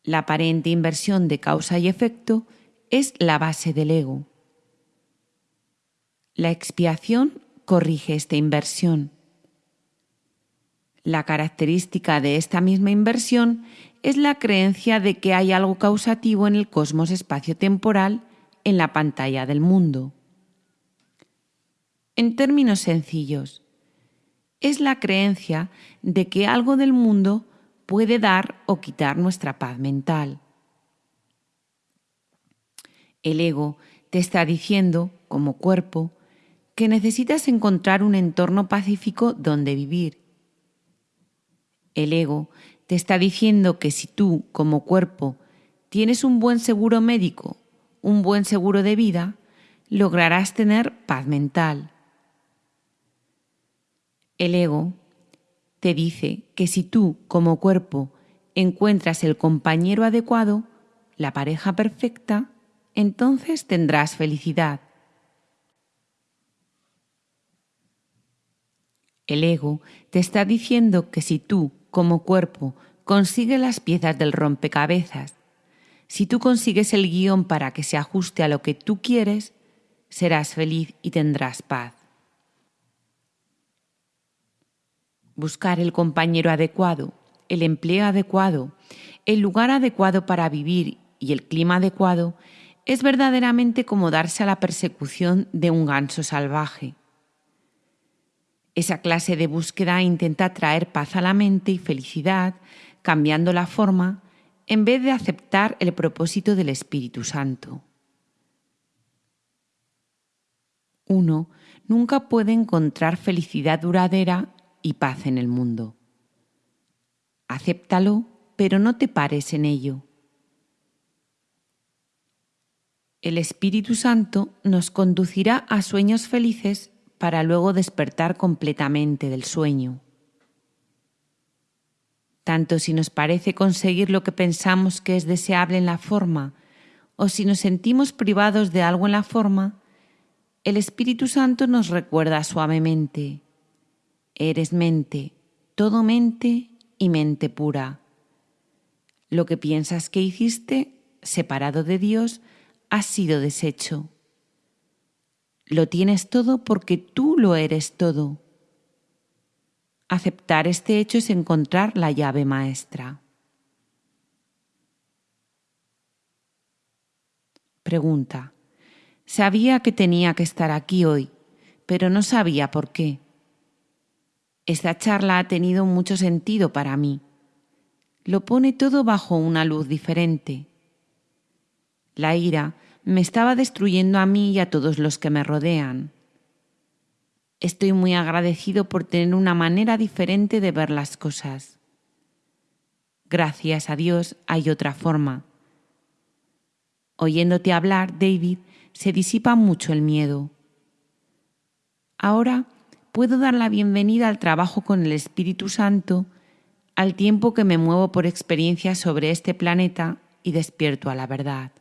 A: La aparente inversión de causa y efecto es la base del ego. La expiación corrige esta inversión. La característica de esta misma inversión es la creencia de que hay algo causativo en el cosmos espacio-temporal en la pantalla del mundo. En términos sencillos, es la creencia de que algo del mundo puede dar o quitar nuestra paz mental. El ego te está diciendo, como cuerpo, que necesitas encontrar un entorno pacífico donde vivir. El ego te está diciendo que si tú, como cuerpo, tienes un buen seguro médico un buen seguro de vida, lograrás tener paz mental. El ego te dice que si tú, como cuerpo, encuentras el compañero adecuado, la pareja perfecta, entonces tendrás felicidad. El ego te está diciendo que si tú, como cuerpo, consigues las piezas del rompecabezas, si tú consigues el guion para que se ajuste a lo que tú quieres, serás feliz y tendrás paz. Buscar el compañero adecuado, el empleo adecuado, el lugar adecuado para vivir y el clima adecuado es verdaderamente como darse a la persecución de un ganso salvaje. Esa clase de búsqueda intenta traer paz a la mente y felicidad, cambiando la forma, en vez de aceptar el propósito del Espíritu Santo. Uno nunca puede encontrar felicidad duradera y paz en el mundo. Acéptalo, pero no te pares en ello. El Espíritu Santo nos conducirá a sueños felices para luego despertar completamente del sueño. Tanto si nos parece conseguir lo que pensamos que es deseable en la forma, o si nos sentimos privados de algo en la forma, el Espíritu Santo nos recuerda suavemente, eres mente, todo mente y mente pura. Lo que piensas que hiciste, separado de Dios, ha sido deshecho. Lo tienes todo porque tú lo eres todo. Aceptar este hecho es encontrar la llave maestra. Pregunta. Sabía que tenía que estar aquí hoy, pero no sabía por qué. Esta charla ha tenido mucho sentido para mí. Lo pone todo bajo una luz diferente. La ira me estaba destruyendo a mí y a todos los que me rodean. Estoy muy agradecido por tener una manera diferente de ver las cosas. Gracias a Dios hay otra forma. Oyéndote hablar, David, se disipa mucho el miedo. Ahora puedo dar la bienvenida al trabajo con el Espíritu Santo al tiempo que me muevo por experiencias sobre este planeta y despierto a la verdad.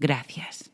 A: Gracias.